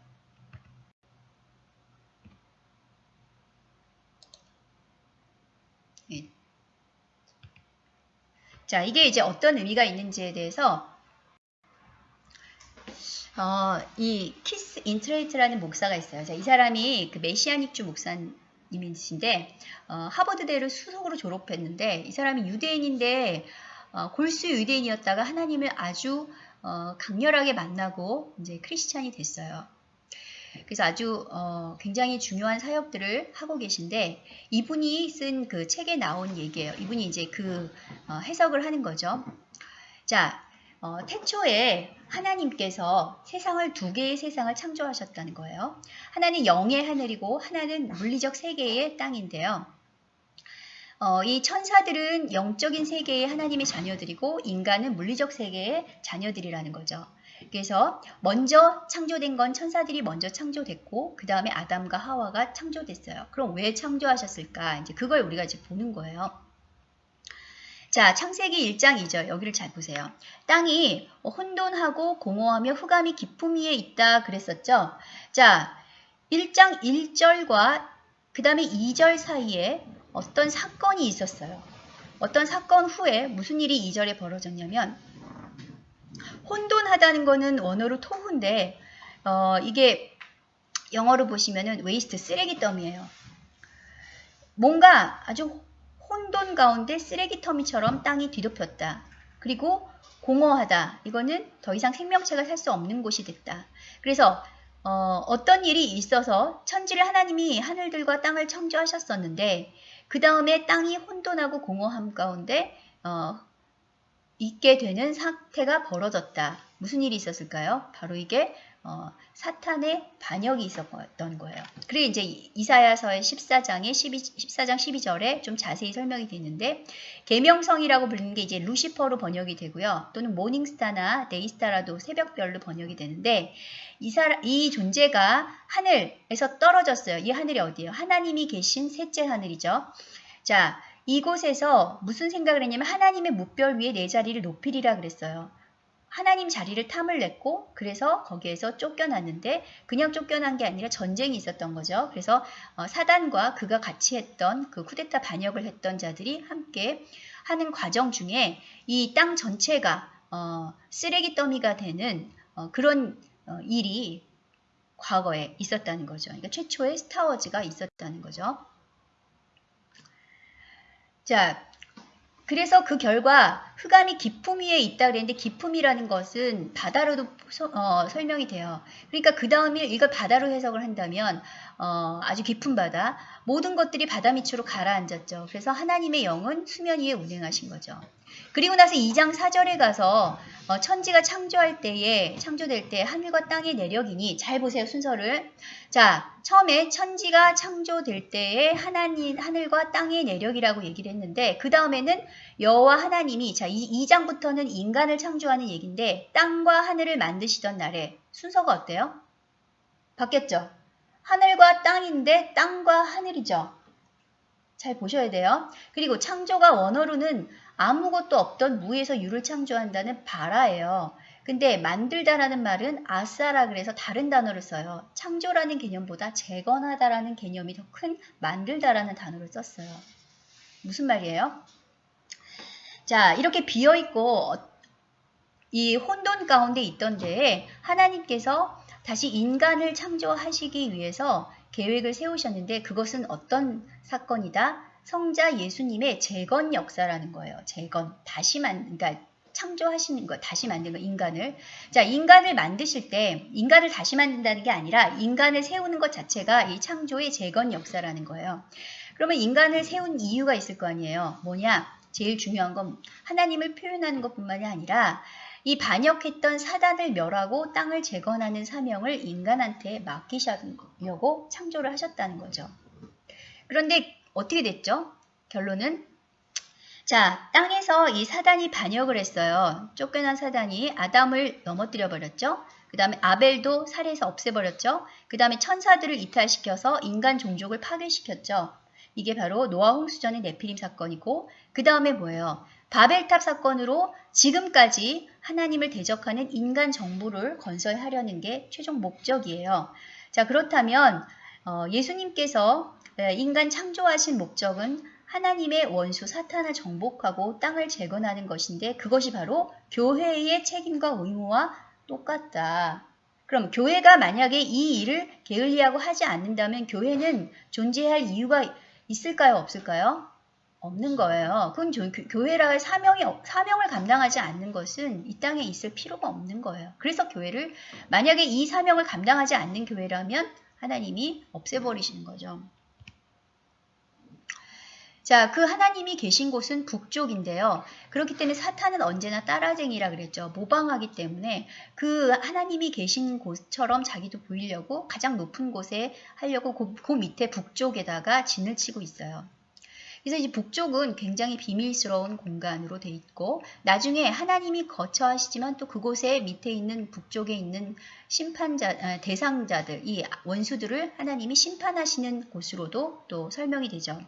예. 자, 이게 이제 어떤 의미가 있는지에 대해서 어, 이 키스 인트레이터라는 목사가 있어요. 자, 이 사람이 그 Messianic Jew 목사님이신데 어, 하버드대를 수석으로 졸업했는데 이 사람이 유대인인데 어, 골수 유대인이었다가 하나님을 아주 어, 강렬하게 만나고 이제 크리스찬이 됐어요. 그래서 아주 어, 굉장히 중요한 사역들을 하고 계신데 이분이 쓴 그 책에 나온 얘기예요. 이분이 이제 그 어, 해석을 하는 거죠. 자, 어, 태초에 하나님께서 세상을 두 개의 세상을 창조하셨다는 거예요. 하나는 영의 하늘이고 하나는 물리적 세계의 땅인데요. 어, 이 천사들은 영적인 세계의 하나님의 자녀들이고 인간은 물리적 세계의 자녀들이라는 거죠. 그래서 먼저 창조된 건 천사들이 먼저 창조됐고 그 다음에 아담과 하와가 창조됐어요. 그럼 왜 창조하셨을까? 이제 그걸 우리가 이제 보는 거예요. 자, 창세기 1장 2절 여기를 잘 보세요. 땅이 혼돈하고 공허하며 흑암이 깊음 위에 있다 그랬었죠. 자, 1장 1절과 그 다음에 2절 사이에 어떤 사건이 있었어요. 어떤 사건 후에 무슨 일이 2절에 벌어졌냐면 혼돈하다는 거는 원어로 토후인데 어, 이게 영어로 보시면은 waste 쓰레기 더미예요. 뭔가 아주 혼돈 가운데 쓰레기 터미처럼 땅이 뒤덮였다. 그리고 공허하다. 이거는 더 이상 생명체가 살 수 없는 곳이 됐다. 그래서 어, 떤 일이 있어서 천지를 하나님이 하늘들과 땅을 창조하셨었는데 그 다음에 땅이 혼돈하고 공허함 가운데 어, 있게 되는 상태가 벌어졌다. 무슨 일이 있었을까요? 바로 이게 어, 사탄의 반역이 있었던 거예요. 그리고 이제 이사야서의 14장에 12, 14장 12절에 좀 자세히 설명이 되는데 계명성이라고 불리는 게 이제 루시퍼로 번역이 되고요. 또는 모닝스타나 데이스타라도 새벽별로 번역이 되는데 이, 사람, 이 존재가 하늘에서 떨어졌어요. 이 하늘이 어디예요? 하나님이 계신 셋째 하늘이죠. 자, 이곳에서 무슨 생각을 했냐면 하나님의 무별 위에 내 자리를 높이리라 그랬어요. 하나님 자리를 탐을 냈고 그래서 거기에서 쫓겨났는데 그냥 쫓겨난 게 아니라 전쟁이 있었던 거죠. 그래서 어, 사단과 그가 같이 했던 그 쿠데타 반역을 했던 자들이 함께 하는 과정 중에 이 땅 전체가 어, 쓰레기 더미가 되는 어, 그런 어, 일이 과거에 있었다는 거죠. 그러니까 최초의 스타워즈가 있었다는 거죠. 자, 그래서 그 결과 흑암이 기품 위에 있다 그랬는데 기품이라는 것은 바다로도 소, 어, 설명이 돼요. 그러니까 그 다음에 이걸 바다로 해석을 한다면 어, 아주 깊은 바다 모든 것들이 바다 밑으로 가라앉았죠. 그래서 하나님의 영은 수면 위에 운행하신 거죠. 그리고 나서 2장 4절에 가서 어, 천지가 창조할 때에 창조될 때 하늘과 땅의 내력이니 잘 보세요 순서를 자 처음에 천지가 창조될 때에 하나님 하늘과 땅의 내력이라고 얘기를 했는데 그 다음에는 여호와 하나님이 자 2, 2장부터는 인간을 창조하는 얘기인데 땅과 하늘을 만드시던 날에 순서가 어때요? 바뀌었죠? 하늘과 땅인데 땅과 하늘이죠. 잘 보셔야 돼요. 그리고 창조가 원어로는 아무것도 없던 무에서 유를 창조한다는 바라예요. 근데 만들다라는 말은 아싸라 그래서 다른 단어를 써요. 창조라는 개념보다 재건하다라는 개념이 더 큰 만들다라는 단어를 썼어요. 무슨 말이에요? 자, 이렇게 비어있고 이 혼돈 가운데 있던 데에 하나님께서 다시 인간을 창조하시기 위해서 계획을 세우셨는데 그것은 어떤 사건이다? 성자 예수님의 재건 역사라는 거예요. 재건. 다시 만, 그러니까 창조하시는 거, 다시 만든 거, 인간을. 자, 인간을 만드실 때, 인간을 다시 만든다는 게 아니라, 인간을 세우는 것 자체가 이 창조의 재건 역사라는 거예요. 그러면 인간을 세운 이유가 있을 거 아니에요. 뭐냐? 제일 중요한 건 하나님을 표현하는 것 뿐만이 아니라, 이 반역했던 사단을 멸하고 땅을 재건하는 사명을 인간한테 맡기시려고 창조를 하셨다는 거죠. 그런데 어떻게 됐죠? 결론은 자, 땅에서 이 사단이 반역을 했어요. 쫓겨난 사단이 아담을 넘어뜨려 버렸죠. 그 다음에 아벨도 살해해서 없애버렸죠. 그 다음에 천사들을 이탈시켜서 인간 종족을 파괴시켰죠. 이게 바로 노아 홍수전의 네피림 사건이고 그 다음에 뭐예요? 바벨탑 사건으로 지금까지 하나님을 대적하는 인간 정부를 건설하려는 게 최종 목적이에요. 자 그렇다면 어, 예수님께서 예, 인간 창조하신 목적은 하나님의 원수 사탄을 정복하고 땅을 재건하는 것인데 그것이 바로 교회의 책임과 의무와 똑같다. 그럼 교회가 만약에 이 일을 게을리하고 하지 않는다면 교회는 존재할 이유가 있을까요? 없을까요? 없는 거예요. 그건 교회라의 사명이, 사명을 감당하지 않는 것은 이 땅에 있을 필요가 없는 거예요. 그래서 교회를, 만약에 이 사명을 감당하지 않는 교회라면 하나님이 없애버리시는 거죠. 자, 그 하나님이 계신 곳은 북쪽인데요. 그렇기 때문에 사탄은 언제나 따라쟁이라 그랬죠. 모방하기 때문에 그 하나님이 계신 곳처럼 자기도 보이려고 가장 높은 곳에 하려고 그, 그 밑에 북쪽에다가 진을 치고 있어요. 그래서 이제 북쪽은 굉장히 비밀스러운 공간으로 돼 있고 나중에 하나님이 거처하시지만 또 그곳에 밑에 있는 북쪽에 있는 심판자 아, 대상자들 이 원수들을 하나님이 심판하시는 곳으로도 또 설명이 되죠.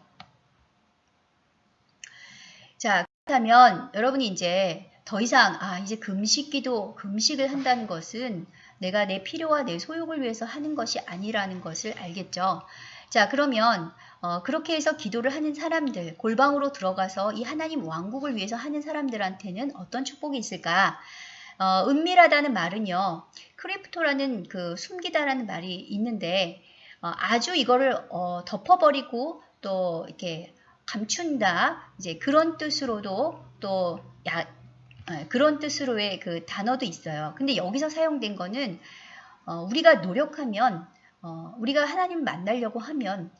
자, 그렇다면 여러분이 이제 더 이상 아 이제 금식기도 금식을 한다는 것은 내가 내 필요와 내 소욕을 위해서 하는 것이 아니라는 것을 알겠죠. 자 그러면 어, 그렇게 해서 기도를 하는 사람들 골방으로 들어가서 이 하나님 왕국을 위해서 하는 사람들한테는 어떤 축복이 있을까? 어, 은밀하다는 말은요 크리프토라는 그 숨기다라는 말이 있는데 어, 아주 이거를 어, 덮어버리고 또 이렇게 감춘다 이제 그런 뜻으로도 또 야, 어, 그런 뜻으로의 그 단어도 있어요. 근데 여기서 사용된 거는 어, 우리가 노력하면 어, 우리가 하나님 만나려고 하면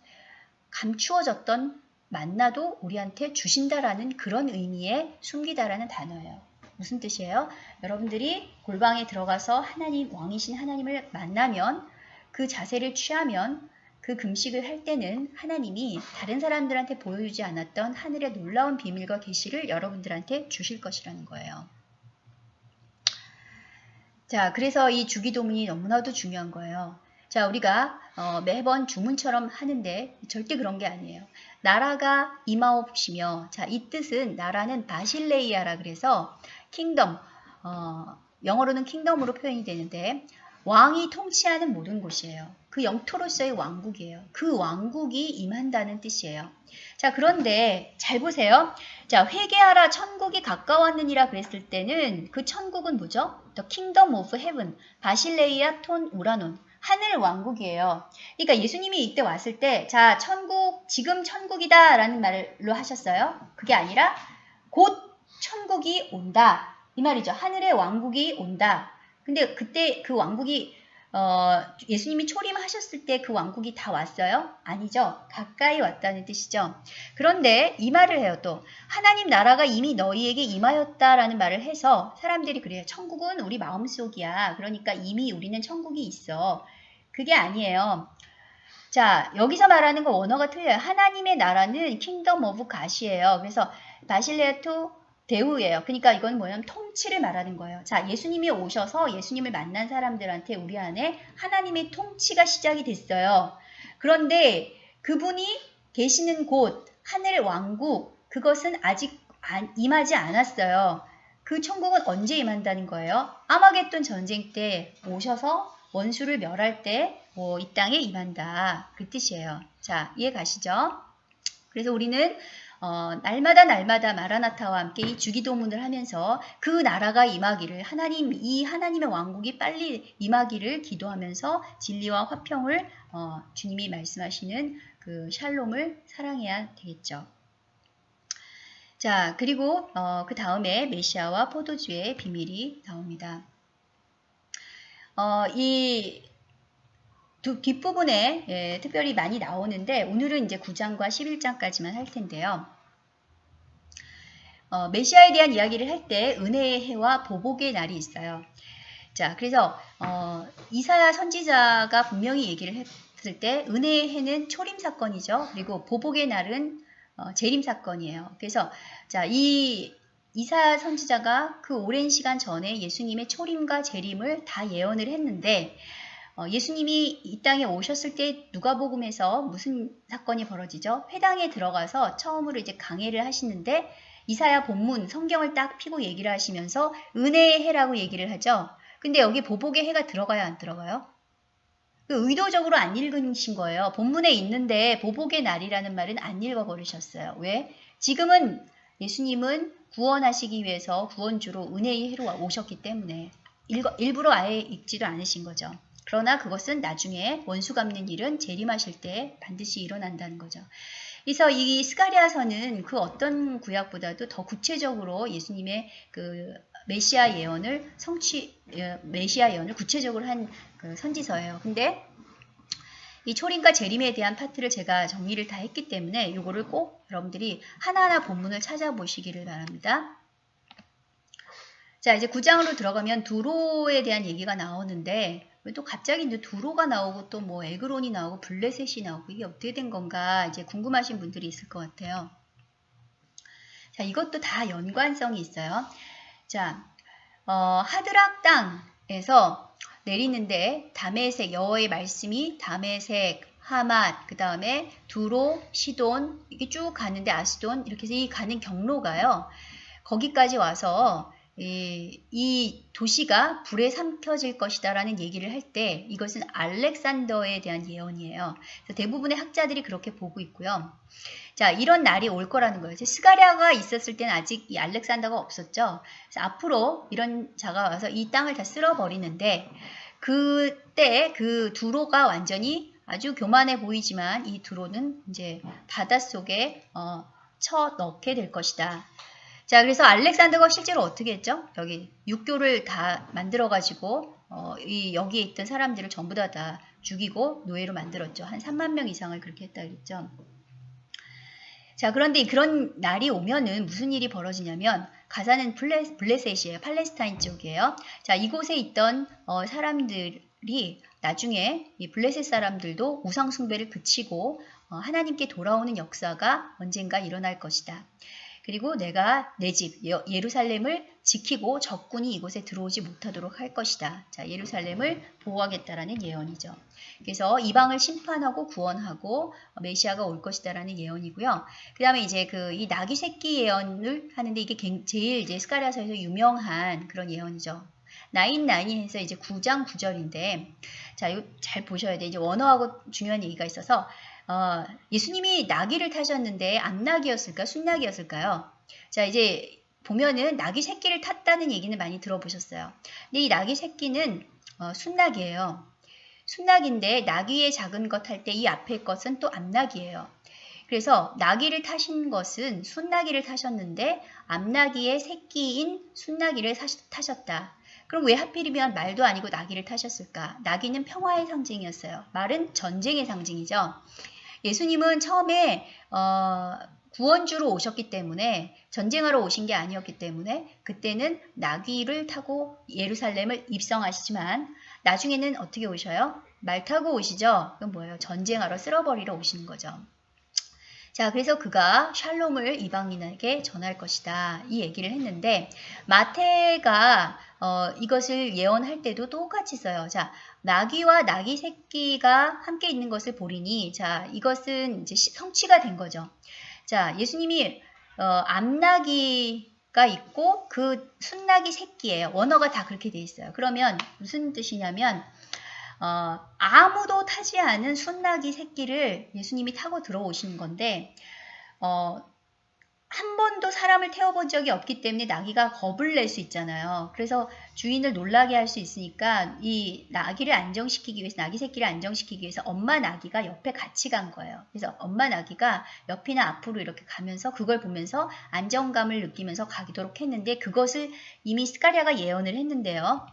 감추어졌던 만나도 우리한테 주신다라는 그런 의미의 숨기다라는 단어예요. 무슨 뜻이에요? 여러분들이 골방에 들어가서 하나님 왕이신 하나님을 만나면 그 자세를 취하면 그 금식을 할 때는 하나님이 다른 사람들한테 보여주지 않았던 하늘의 놀라운 비밀과 계시를 여러분들한테 주실 것이라는 거예요. 자, 그래서 이 주기도문이 너무나도 중요한 거예요. 자, 우리가 어, 매번 주문처럼 하는데 절대 그런 게 아니에요. 나라가 임하옵시며, 자, 이 뜻은 나라는 바실레이아라 그래서 킹덤, 어, 영어로는 킹덤으로 표현이 되는데 왕이 통치하는 모든 곳이에요. 그 영토로서의 왕국이에요. 그 왕국이 임한다는 뜻이에요. 자, 그런데 잘 보세요. 자, 회개하라 천국이 가까웠느니라 그랬을 때는 그 천국은 뭐죠? The Kingdom of Heaven, 바실레이아 톤 우라논. 하늘 왕국이에요. 그러니까 예수님이 이때 왔을 때, 자, 천국, 지금 천국이다 라는 말로 하셨어요. 그게 아니라 곧 천국이 온다. 이 말이죠. 하늘의 왕국이 온다. 근데 그때 그 왕국이 어, 예수님이 초림하셨을 때 그 왕국이 다 왔어요? 아니죠. 가까이 왔다는 뜻이죠. 그런데 이 말을 해요 또. 하나님 나라가 이미 너희에게 임하였다라는 말을 해서 사람들이 그래요. 천국은 우리 마음속이야. 그러니까 이미 우리는 천국이 있어. 그게 아니에요. 자, 여기서 말하는 거 원어가 틀려요. 하나님의 나라는 kingdom of God이에요. 그래서 바실레이아 투 데우예요. 그러니까 이건 뭐냐면 통치를 말하는 거예요. 자, 예수님이 오셔서 예수님을 만난 사람들한테 우리 안에 하나님의 통치가 시작이 됐어요. 그런데 그분이 계시는 곳, 하늘 왕국, 그것은 아직 임하지 않았어요. 그 천국은 언제 임한다는 거예요? 아마겟돈 전쟁 때 오셔서 원수를 멸할 때 뭐 이 땅에 임한다. 그 뜻이에요. 자, 이해 가시죠? 그래서 우리는 어, 날마다 날마다 마라나타와 함께 이 주기도문을 하면서 그 나라가 임하기를 하나님 이 하나님의 왕국이 빨리 임하기를 기도하면서 진리와 화평을 어, 주님이 말씀하시는 그 샬롬을 사랑해야 되겠죠. 자 그리고 어, 그 다음에 메시아와 포도주의 비밀이 나옵니다. 어, 이 뒷부분에 예, 특별히 많이 나오는데 오늘은 이제 9장과 11장까지만 할 텐데요. 어, 메시아에 대한 이야기를 할 때 은혜의 해와 보복의 날이 있어요. 자, 그래서 어, 이사야 선지자가 분명히 얘기를 했을 때 은혜의 해는 초림 사건이죠. 그리고 보복의 날은 어, 재림 사건이에요. 그래서 자, 이 이사 선지자가 그 오랜 시간 전에 예수님의 초림과 재림을 다 예언을 했는데 어, 예수님이 이 땅에 오셨을 때 누가복음에서 무슨 사건이 벌어지죠? 회당에 들어가서 처음으로 이제 강해를 하시는데 이사야 본문 성경을 딱 피고 얘기를 하시면서 은혜의 해라고 얘기를 하죠. 근데 여기 보복의 해가 들어가요, 안 들어가요? 그 의도적으로 안 읽으신 거예요. 본문에 있는데 보복의 날이라는 말은 안 읽어버리셨어요. 왜? 지금은 예수님은 구원하시기 위해서 구원주로 은혜의 해로 오셨기 때문에 일부러 아예 읽지를 않으신 거죠. 그러나 그것은 나중에 원수 갚는 일은 재림하실 때 반드시 일어난다는 거죠. 그래서 이 스가리아서는 그 어떤 구약보다도 더 구체적으로 예수님의 그 메시아 예언을 성취 예, 메시아 예언을 구체적으로 한 그 선지서예요. 근데 이 초림과 재림에 대한 파트를 제가 정리를 다 했기 때문에 이거를 꼭 여러분들이 하나하나 본문을 찾아보시기를 바랍니다. 자 이제 구장으로 들어가면 두로에 대한 얘기가 나오는데 또 갑자기 이제 두로가 나오고 또 뭐 에그론이 나오고 블레셋이 나오고 이게 어떻게 된 건가 이제 궁금하신 분들이 있을 것 같아요. 자 이것도 다 연관성이 있어요. 자 어, 하드락 땅에서 내리는데 담에색 여호의 말씀이 담에색 하맛 그 다음에 두로 시돈 이게 쭉 가는데 아스돈 이렇게 해서 이 가는 경로가요. 거기까지 와서 이, 이 도시가 불에 삼켜질 것이다 라는 얘기를 할 때 이것은 알렉산더에 대한 예언이에요. 대부분의 학자들이 그렇게 보고 있고요. 자 이런 날이 올 거라는 거예요. 스가랴가 있었을 때는 아직 이 알렉산더가 없었죠. 앞으로 이런 자가 와서 이 땅을 다 쓸어버리는데 그때 그 두로가 완전히 아주 교만해 보이지만 이 두로는 이제 바닷속에 어, 쳐 넣게 될 것이다. 자, 그래서 알렉산더가 실제로 어떻게 했죠? 여기 육교를 다 만들어가지고 어, 이 여기에 있던 사람들을 전부 다, 다 죽이고 노예로 만들었죠. 한 3만 명 이상을 그렇게 했다 그랬죠. 자, 그런데 그런 날이 오면은 무슨 일이 벌어지냐면 가사는 블레, 블레셋이에요. 팔레스타인 쪽이에요. 자, 이곳에 있던 어, 사람들이 나중에 이 블레셋 사람들도 우상 숭배를 그치고 어, 하나님께 돌아오는 역사가 언젠가 일어날 것이다. 그리고 내가 내 집 예루살렘을 지키고 적군이 이곳에 들어오지 못하도록 할 것이다. 자, 예루살렘을 보호하겠다라는 예언이죠. 그래서 이방을 심판하고 구원하고 메시아가 올 것이다라는 예언이고요. 그다음에 이제 그 이 나귀 새끼 예언을 하는데 이게 제일 이제 스가랴서에서 유명한 그런 예언이죠. 나인 나인해서 이제 9장 9절인데 자, 이거 잘 보셔야 돼. 이제 원어하고 중요한 얘기가 있어서 어, 예수님이 나귀를 타셨는데 암나귀였을까 순나귀였을까요? 자 이제 보면은 나귀 새끼를 탔다는 얘기는 많이 들어보셨어요. 근데 이 나귀 새끼는 어, 순나귀예요. 순나귀인데 나귀의 작은 것 할 때 이 앞에 것은 또 암나귀예요. 그래서 나귀를 타신 것은 순나귀를 타셨는데 암나귀의 새끼인 순나귀를 타셨다. 그럼 왜 하필이면 말도 아니고 나귀를 타셨을까? 나귀는 평화의 상징이었어요. 말은 전쟁의 상징이죠. 예수님은 처음에 어, 구원주로 오셨기 때문에 전쟁하러 오신 게 아니었기 때문에 그때는 나귀를 타고 예루살렘을 입성하시지만 나중에는 어떻게 오셔요? 말 타고 오시죠? 그건 뭐예요? 전쟁하러 쓸어버리러 오시는 거죠. 자, 그래서 그가 샬롬을 이방인에게 전할 것이다. 이 얘기를 했는데 마태가 어, 이것을 예언할 때도 똑같이 써요. 자, 나귀와 나귀 새끼가 함께 있는 것을 보리니 자, 이것은 이제 성취가 된 거죠. 자, 예수님이 어, 암나귀가 있고 그 순나귀 새끼예요. 원어가 다 그렇게 돼 있어요. 그러면 무슨 뜻이냐면 어, 아무도 타지 않은 순나귀 새끼를 예수님이 타고 들어오신 건데 어, 한 번도 사람을 태워본 적이 없기 때문에 나귀가 겁을 낼 수 있잖아요. 그래서 주인을 놀라게 할 수 있으니까 이 나귀를 안정시키기 위해서 나귀 새끼를 안정시키기 위해서 엄마 나귀가 옆에 같이 간 거예요. 그래서 엄마 나귀가 옆이나 앞으로 이렇게 가면서 그걸 보면서 안정감을 느끼면서 가기도록 했는데 그것을 이미 스카리아가 예언을 했는데요.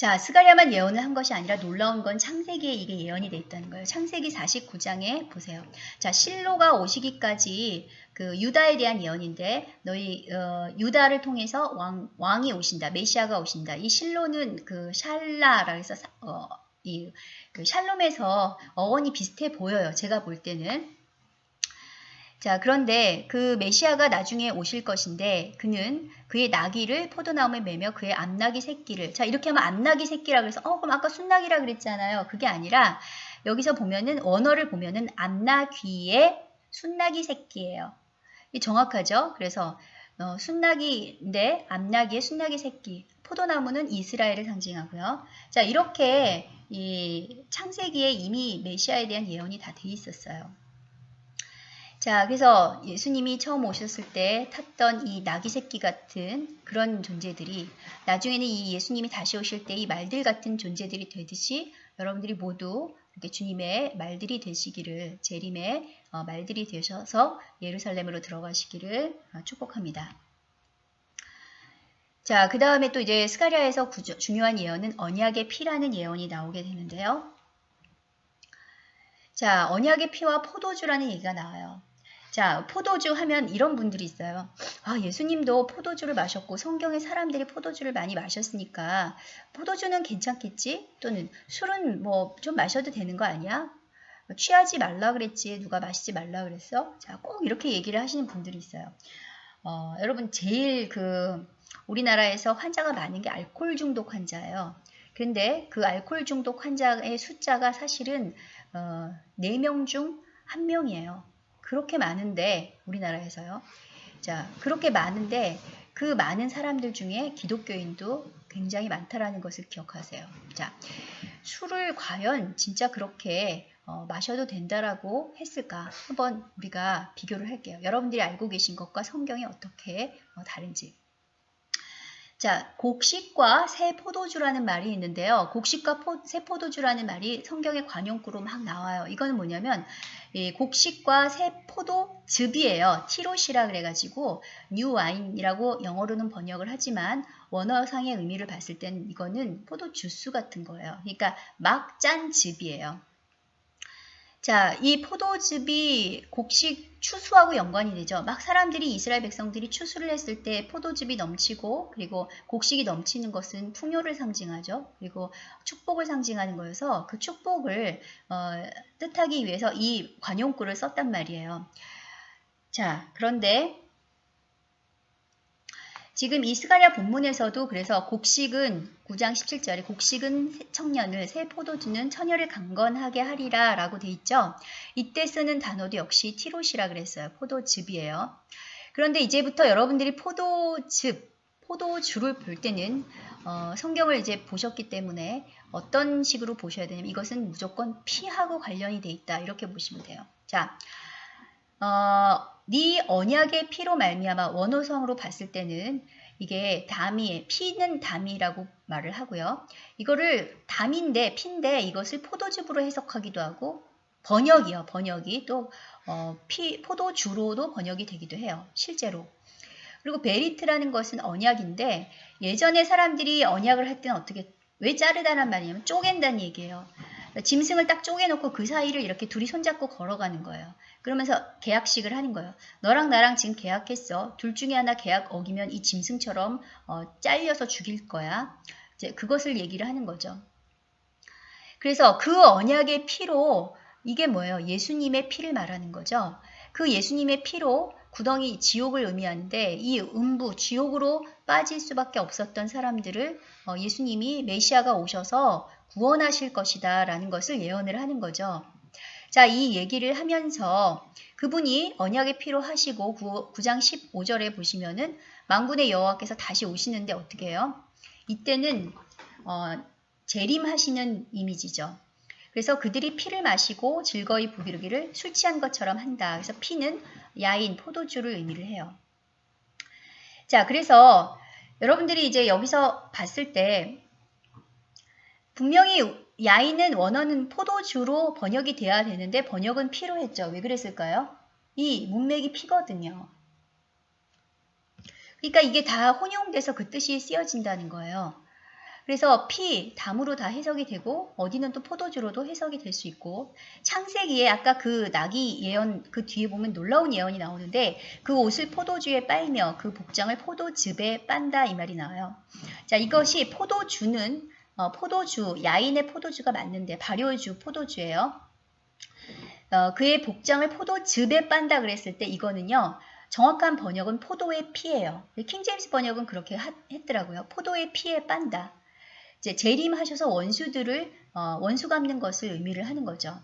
자, 스가랴만 예언을 한 것이 아니라 놀라운 건 창세기에 이게 예언이 돼 있다는 거예요. 창세기 49장에 보세요. 자, 실로가 오시기까지 그 유다에 대한 예언인데 너희 어, 유다를 통해서 왕, 왕이 오신다. 메시아가 오신다. 이 실로는 그 샬라라 해서 어, 이 그 샬롬에서 어원이 비슷해 보여요. 제가 볼 때는 자, 그런데 그 메시아가 나중에 오실 것인데 그는 그의 나귀를 포도나무에 매며 그의 암나귀 새끼를 자, 이렇게 하면 암나귀 새끼라 그래서 어, 그럼 아까 순나귀라 그랬잖아요. 그게 아니라 여기서 보면은 원어를 보면은 암나귀의 순나귀 새끼예요. 이 정확하죠? 그래서 어, 순나귀인데 암나귀의 순나귀 새끼. 포도나무는 이스라엘을 상징하고요. 자, 이렇게 이 창세기에 이미 메시아에 대한 예언이 다 돼 있었어요. 자, 그래서 예수님이 처음 오셨을 때 탔던 이 나귀 새끼 같은 그런 존재들이 나중에는 이 예수님이 다시 오실 때 이 말들 같은 존재들이 되듯이 여러분들이 모두 이렇게 주님의 말들이 되시기를 재림의 어, 말들이 되셔서 예루살렘으로 들어가시기를 어, 축복합니다. 자, 그 다음에 또 이제 스가리아에서 구조, 중요한 예언은 언약의 피라는 예언이 나오게 되는데요. 자, 언약의 피와 포도주라는 얘기가 나와요. 자, 포도주 하면 이런 분들이 있어요. 아, 예수님도 포도주를 마셨고 성경에 사람들이 포도주를 많이 마셨으니까 포도주는 괜찮겠지? 또는 술은 뭐 좀 마셔도 되는 거 아니야? 취하지 말라 그랬지. 누가 마시지 말라 그랬어? 자, 꼭 이렇게 얘기를 하시는 분들이 있어요. 어, 여러분 제일 그 우리나라에서 환자가 많은 게 알코올 중독 환자예요. 근데 그 알코올 중독 환자의 숫자가 사실은 어, 4명 중 1명이에요. 그렇게 많은데 우리나라에서요. 자, 그렇게 많은데 그 많은 사람들 중에 기독교인도 굉장히 많다라는 것을 기억하세요. 자, 술을 과연 진짜 그렇게 어, 마셔도 된다라고 했을까? 한번 우리가 비교를 할게요. 여러분들이 알고 계신 것과 성경이 어떻게 어, 다른지. 자, 곡식과 새 포도주라는 말이 있는데요. 곡식과 포, 새 포도주라는 말이 성경의 관용구로 막 나와요. 이거는 뭐냐면 이 곡식과 새 포도즙이에요. 티로쉬라 그래가지고 new wine이라고 영어로는 번역을 하지만 원어상의 의미를 봤을 땐 이거는 포도 주스 같은 거예요. 그러니까 막 짠 즙이에요. 자, 이 포도즙이 곡식 추수하고 연관이 되죠. 막 사람들이 이스라엘 백성들이 추수를 했을 때 포도즙이 넘치고 그리고 곡식이 넘치는 것은 풍요를 상징하죠. 그리고 축복을 상징하는 거여서 그 축복을 어, 뜻하기 위해서 이 관용구를 썼단 말이에요. 자, 그런데 지금 이 스가랴 본문에서도 그래서 곡식은 9장 17절에 곡식은 청년을 새 포도주는 처녀를 강건하게 하리라 라고 돼 있죠. 이때 쓰는 단어도 역시 티롯이라 그랬어요. 포도즙이에요. 그런데 이제부터 여러분들이 포도즙, 포도주를 볼 때는 어, 성경을 이제 보셨기 때문에 어떤 식으로 보셔야 되냐면 이것은 무조건 피하고 관련이 돼 있다 이렇게 보시면 돼요. 자, 어, 네 언약의 피로 말미암아 원호성으로 봤을 때는 이게 담이 피는 담이라고 말을 하고요. 이거를 담인데 피인데 이것을 포도즙으로 해석하기도 하고 번역이요. 번역이 또 어, 피, 포도주로도 번역이 되기도 해요. 실제로. 그리고 베리트라는 것은 언약인데 예전에 사람들이 언약을 할 때는 어떻게 왜 자르다란 말이냐면 쪼갠다는 얘기예요. 짐승을 딱 쪼개놓고 그 사이를 이렇게 둘이 손잡고 걸어가는 거예요. 그러면서 계약식을 하는 거예요. 너랑 나랑 지금 계약했어. 둘 중에 하나 계약 어기면 이 짐승처럼 어, 잘려서 죽일 거야. 이제 그것을 얘기를 하는 거죠. 그래서 그 언약의 피로 이게 뭐예요? 예수님의 피를 말하는 거죠. 그 예수님의 피로 구덩이 지옥을 의미하는데 이 음부 지옥으로 빠질 수밖에 없었던 사람들을 어, 예수님이 메시아가 오셔서 구원하실 것이다 라는 것을 예언을 하는 거죠. 자, 이 얘기를 하면서 그분이 언약의 피로 하시고 9, 9장 15절에 보시면은 망군의 여호와께서 다시 오시는데 어떻게 해요? 이때는 어, 재림하시는 이미지죠. 그래서 그들이 피를 마시고 즐거이 부비르기를 술 취한 것처럼 한다. 그래서 피는 야인, 포도주를 의미를 해요. 자, 그래서 여러분들이 이제 여기서 봤을 때 분명히 야인은 원어는 포도주로 번역이 돼야 되는데 번역은 피로 했죠. 왜 그랬을까요? 이 문맥이 피거든요. 그러니까 이게 다 혼용돼서 그 뜻이 쓰여진다는 거예요. 그래서 피, 담으로 다 해석이 되고 어디는 또 포도주로도 해석이 될 수 있고 창세기에 아까 그 나귀 예언 그 뒤에 보면 놀라운 예언이 나오는데 그 옷을 포도주에 빨며 그 복장을 포도즙에 빤다 이 말이 나와요. 자 이것이 포도주는 어, 포도주, 야인의 포도주가 맞는데 발효주 포도주예요. 어, 그의 복장을 포도즙에 빤다 그랬을 때 이거는요. 정확한 번역은 포도의 피예요. 킹제임스 번역은 그렇게 하, 했더라고요. 포도의 피에 빤다. 이제 재림하셔서 원수들을 어, 원수 갚는 것을 의미를 하는 거죠.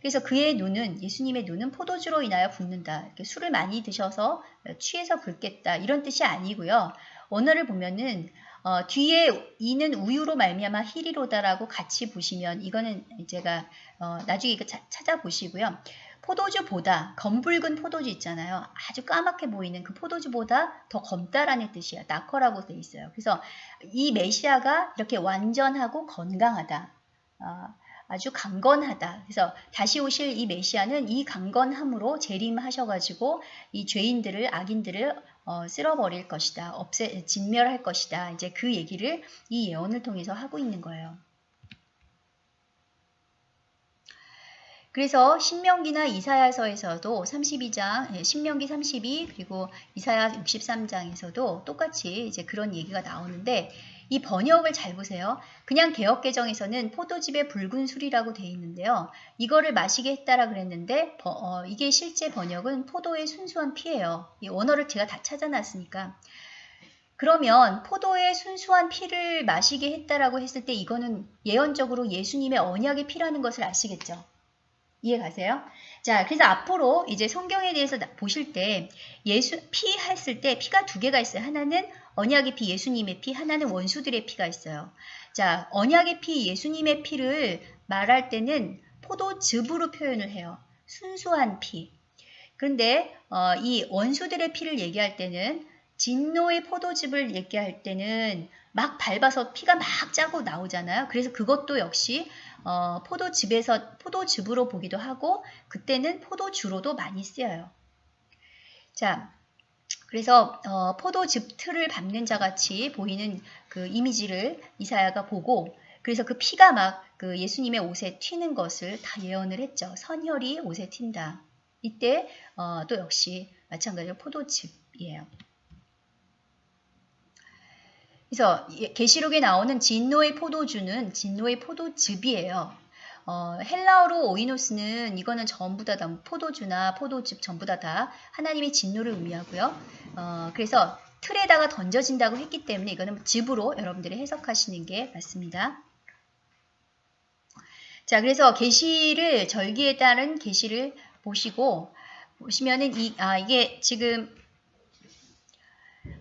그래서 그의 눈은 예수님의 눈은 포도주로 인하여 붓는다. 술을 많이 드셔서 취해서 붉겠다 이런 뜻이 아니고요. 원어를 보면은 어, 뒤에 이는 우유로 말미암아 히리로다라고 같이 보시면 이거는 제가 어, 나중에 이거 자, 찾아보시고요. 포도주보다 검붉은 포도주 있잖아요. 아주 까맣게 보이는 그 포도주보다 더 검다라는 뜻이에요. 나커라고 돼 있어요. 그래서 이 메시아가 이렇게 완전하고 건강하다. 어, 아주 강건하다. 그래서 다시 오실 이 메시아는 이 강건함으로 재림하셔가지고 이 죄인들을 악인들을 어, 쓸어버릴 것이다. 없애 진멸할 것이다. 이제 그 얘기를 이 예언을 통해서 하고 있는 거예요. 그래서 신명기나 이사야서에서도 32장, 예, 신명기 32 그리고 이사야 63장에서도 똑같이 이제 그런 얘기가 나오는데 이 번역을 잘 보세요. 그냥 개혁개정에서는 포도즙의 붉은 술이라고 되어 있는데요. 이거를 마시게 했다라 그랬는데 어, 이게 실제 번역은 포도의 순수한 피예요. 이 원어를 제가 다 찾아놨으니까. 그러면 포도의 순수한 피를 마시게 했다라고 했을 때 이거는 예언적으로 예수님의 언약의 피라는 것을 아시겠죠? 이해 가세요? 자, 그래서 앞으로 이제 성경에 대해서 보실 때 예수 피 했을 때 피가 두 개가 있어요. 하나는 언약의 피, 예수님의 피, 하나는 원수들의 피가 있어요. 자, 언약의 피, 예수님의 피를 말할 때는 포도즙으로 표현을 해요. 순수한 피. 그런데 어, 이 원수들의 피를 얘기할 때는 진노의 포도즙을 얘기할 때는 막 밟아서 피가 막 짜고 나오잖아요. 그래서 그것도 역시 어, 포도즙에서 포도즙으로 보기도 하고 그때는 포도주로도 많이 쓰여요. 자, 그래서 어, 포도 즙 틀을 밟는 자 같이 보이는 그 이미지를 이사야가 보고 그래서 그 피가 막 그 예수님의 옷에 튀는 것을 다 예언을 했죠. 선혈이 옷에 튄다. 이때 어, 또 역시 마찬가지로 포도즙이에요. 그래서 계시록에 나오는 진노의 포도주는 진노의 포도즙이에요. 어, 헬라어로 오이노스는 이거는 전부 다, 다 포도주나 포도즙 전부 다 다 하나님의 진노를 의미하고요. 어, 그래서 틀에다가 던져진다고 했기 때문에 이거는 즙으로 여러분들이 해석하시는 게 맞습니다. 자, 그래서 계시를 절기에 따른 계시를 보시고 보시면은 이 아 이게 지금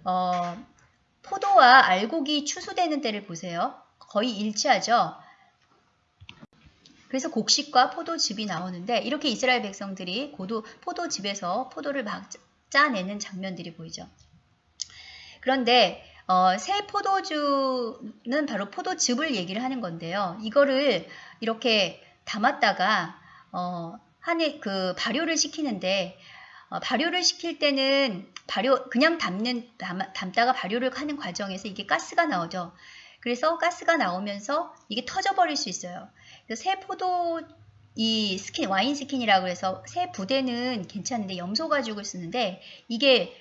어 포도와 알곡이 추수되는 때를 보세요. 거의 일치하죠. 그래서 곡식과 포도즙이 나오는데 이렇게 이스라엘 백성들이 고도 포도즙에서 포도를 막 짜내는 장면들이 보이죠. 그런데 어, 새 포도주는 바로 포도즙을 얘기를 하는 건데요. 이거를 이렇게 담았다가 어, 한해 그 발효를 시키는데 어, 발효를 시킬 때는 발효 그냥 담는 담, 담다가 발효를 하는 과정에서 이게 가스가 나오죠. 그래서 가스가 나오면서 이게 터져 버릴 수 있어요. 그래서 새 포도 이 skin wineskin이라고 해서 새 부대는 괜찮은데 염소 가죽을 쓰는데 이게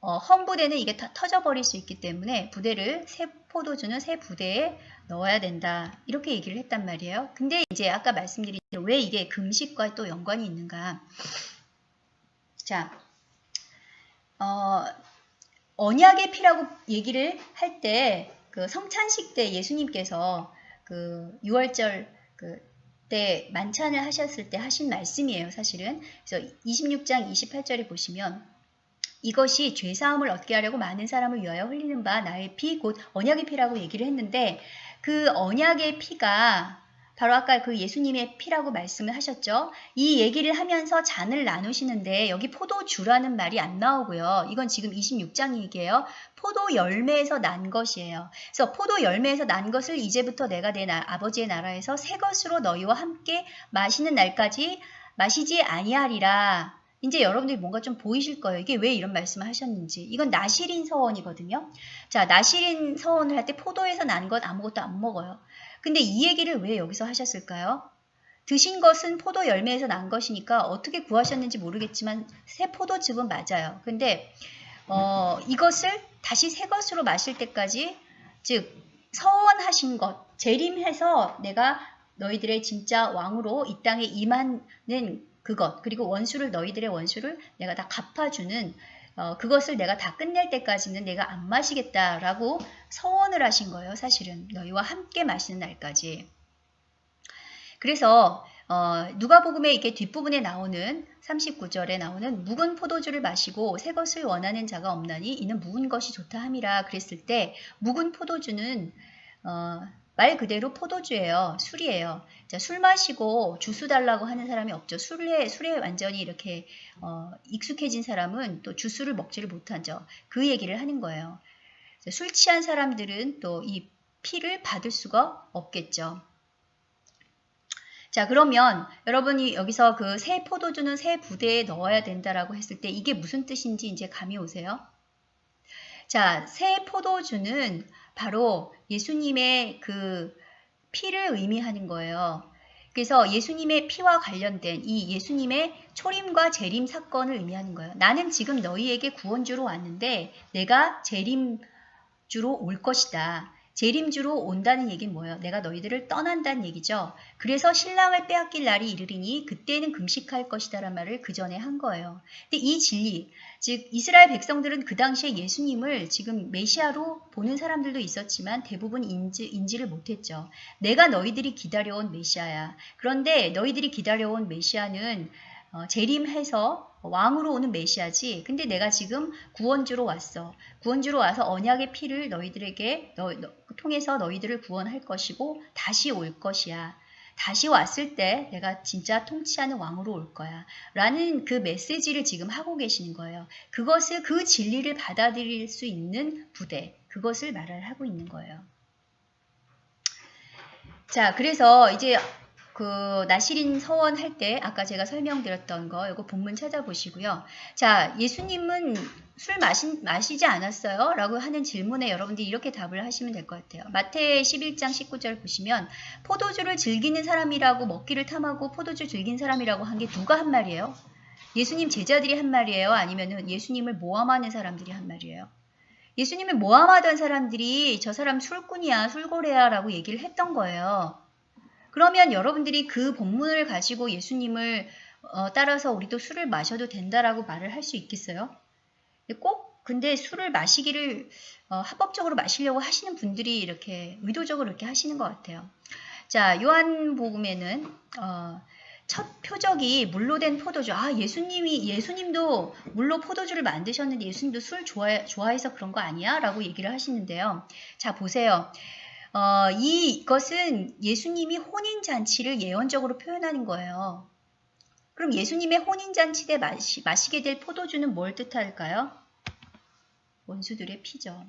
어, 헌 부대는 이게 다 터져버릴 수 있기 때문에 부대를 새 포도주는 새 부대에 넣어야 된다 이렇게 얘기를 했단 말이에요. 근데 이제 아까 말씀드린 왜 이게 금식과 또 연관이 있는가? 자, 어, 언약의 피라고 얘기를 할 때 그 성찬식 때 예수님께서 그 6월절 그때 만찬을 하셨을 때 하신 말씀이에요, 사실은. 그래서 26장 28절에 보시면 이것이 죄사함을 얻게 하려고 많은 사람을 위하여 흘리는 바 나의 피 곧 언약의 피라고 얘기를 했는데 그 언약의 피가 바로 아까 그 예수님의 피라고 말씀을 하셨죠. 이 얘기를 하면서 잔을 나누시는데 여기 포도주라는 말이 안 나오고요. 이건 지금 26장 얘기예요. 포도 열매에서 난 것이에요. 그래서 포도 열매에서 난 것을 이제부터 내가 내 나, 아버지의 나라에서 새 것으로 너희와 함께 마시는 날까지 마시지 아니하리라. 이제 여러분들이 뭔가 좀 보이실 거예요. 이게 왜 이런 말씀을 하셨는지. 이건 나시린 서원이거든요. 자, 나시린 서원을 할 때 포도에서 난것 아무것도 안 먹어요. 근데 이 얘기를 왜 여기서 하셨을까요? 드신 것은 포도 열매에서 난 것이니까 어떻게 구하셨는지 모르겠지만 새 포도즙은 맞아요. 근데 어, 이것을 다시 새 것으로 마실 때까지 즉 서원하신 것 재림해서 내가 너희들의 진짜 왕으로 이 땅에 임하는 그것 그리고 원수를 너희들의 원수를 내가 다 갚아주는 어, 그것을 내가 다 끝낼 때까지는 내가 안 마시겠다라고 서원을 하신 거예요. 사실은 너희와 함께 마시는 날까지. 그래서 어, 누가복음의 이게 뒷부분에 나오는 39절에 나오는 묵은 포도주를 마시고 새 것을 원하는 자가 없나니 이는 묵은 것이 좋다 함이라 그랬을 때 묵은 포도주는 어, 말 그대로 포도주예요. 술이에요. 자, 술 마시고 주스 달라고 하는 사람이 없죠. 술에, 술에 완전히 이렇게 어, 익숙해진 사람은 또 주스를 먹지를 못하죠. 그 얘기를 하는 거예요. 자, 술 취한 사람들은 또 이 피를 받을 수가 없겠죠. 자 그러면 여러분이 여기서 그 새 포도주는 새 부대에 넣어야 된다라고 했을 때 이게 무슨 뜻인지 이제 감이 오세요? 자, 새 포도주는 바로 예수님의 그 피를 의미하는 거예요. 그래서 예수님의 피와 관련된 이 예수님의 초림과 재림 사건을 의미하는 거예요. 나는 지금 너희에게 구원주로 왔는데 내가 재림주로 올 것이다. 재림주로 온다는 얘기는 뭐예요? 내가 너희들을 떠난다는 얘기죠. 그래서 신랑을 빼앗길 날이 이르리니 그때는 금식할 것이다란 말을 그 전에 한 거예요. 근데 이 진리, 즉 이스라엘 백성들은 그 당시에 예수님을 지금 메시아로 보는 사람들도 있었지만 대부분 인지, 인지를 못했죠. 내가 너희들이 기다려온 메시아야. 그런데 너희들이 기다려온 메시아는 어, 재림해서 왕으로 오는 메시아지. 근데 내가 지금 구원주로 왔어. 구원주로 와서 언약의 피를 너희들에게 너, 너, 통해서 너희들을 구원할 것이고 다시 올 것이야. 다시 왔을 때 내가 진짜 통치하는 왕으로 올 거야. 라는 그 메시지를 지금 하고 계시는 거예요. 그것을 그 진리를 받아들일 수 있는 부대. 그것을 말을 하고 있는 거예요. 자, 그래서 이제 그 나시린 서원 할 때 아까 제가 설명드렸던 거 이거 본문 찾아보시고요. 자, 예수님은 술 마시, 마시지 않았어요? 라고 하는 질문에 여러분들이 이렇게 답을 하시면 될 것 같아요. 마태 11장 19절 보시면 포도주를 즐기는 사람이라고 먹기를 탐하고 포도주 즐긴 사람이라고 한 게 누가 한 말이에요? 예수님 제자들이 한 말이에요? 아니면 예수님을 모함하는 사람들이 한 말이에요? 예수님을 모함하던 사람들이 저 사람 술꾼이야, 술고래야 라고 얘기를 했던 거예요. 그러면 여러분들이 그 본문을 가지고 예수님을 어, 따라서 우리도 술을 마셔도 된다라고 말을 할 수 있겠어요? 꼭 근데 술을 마시기를 어, 합법적으로 마시려고 하시는 분들이 이렇게 의도적으로 이렇게 하시는 것 같아요. 자, 요한복음에는 어, 첫 표적이 물로 된 포도주. 아, 예수님이 예수님도 물로 포도주를 만드셨는데 예수님도 술 좋아, 좋아해서 그런 거 아니야? 라고 얘기를 하시는데요. 자, 보세요. 어, 이것은 예수님이 혼인잔치를 예언적으로 표현하는 거예요. 그럼 예수님의 혼인잔치 때 마시, 마시게 될 포도주는 뭘 뜻할까요? 원수들의 피죠.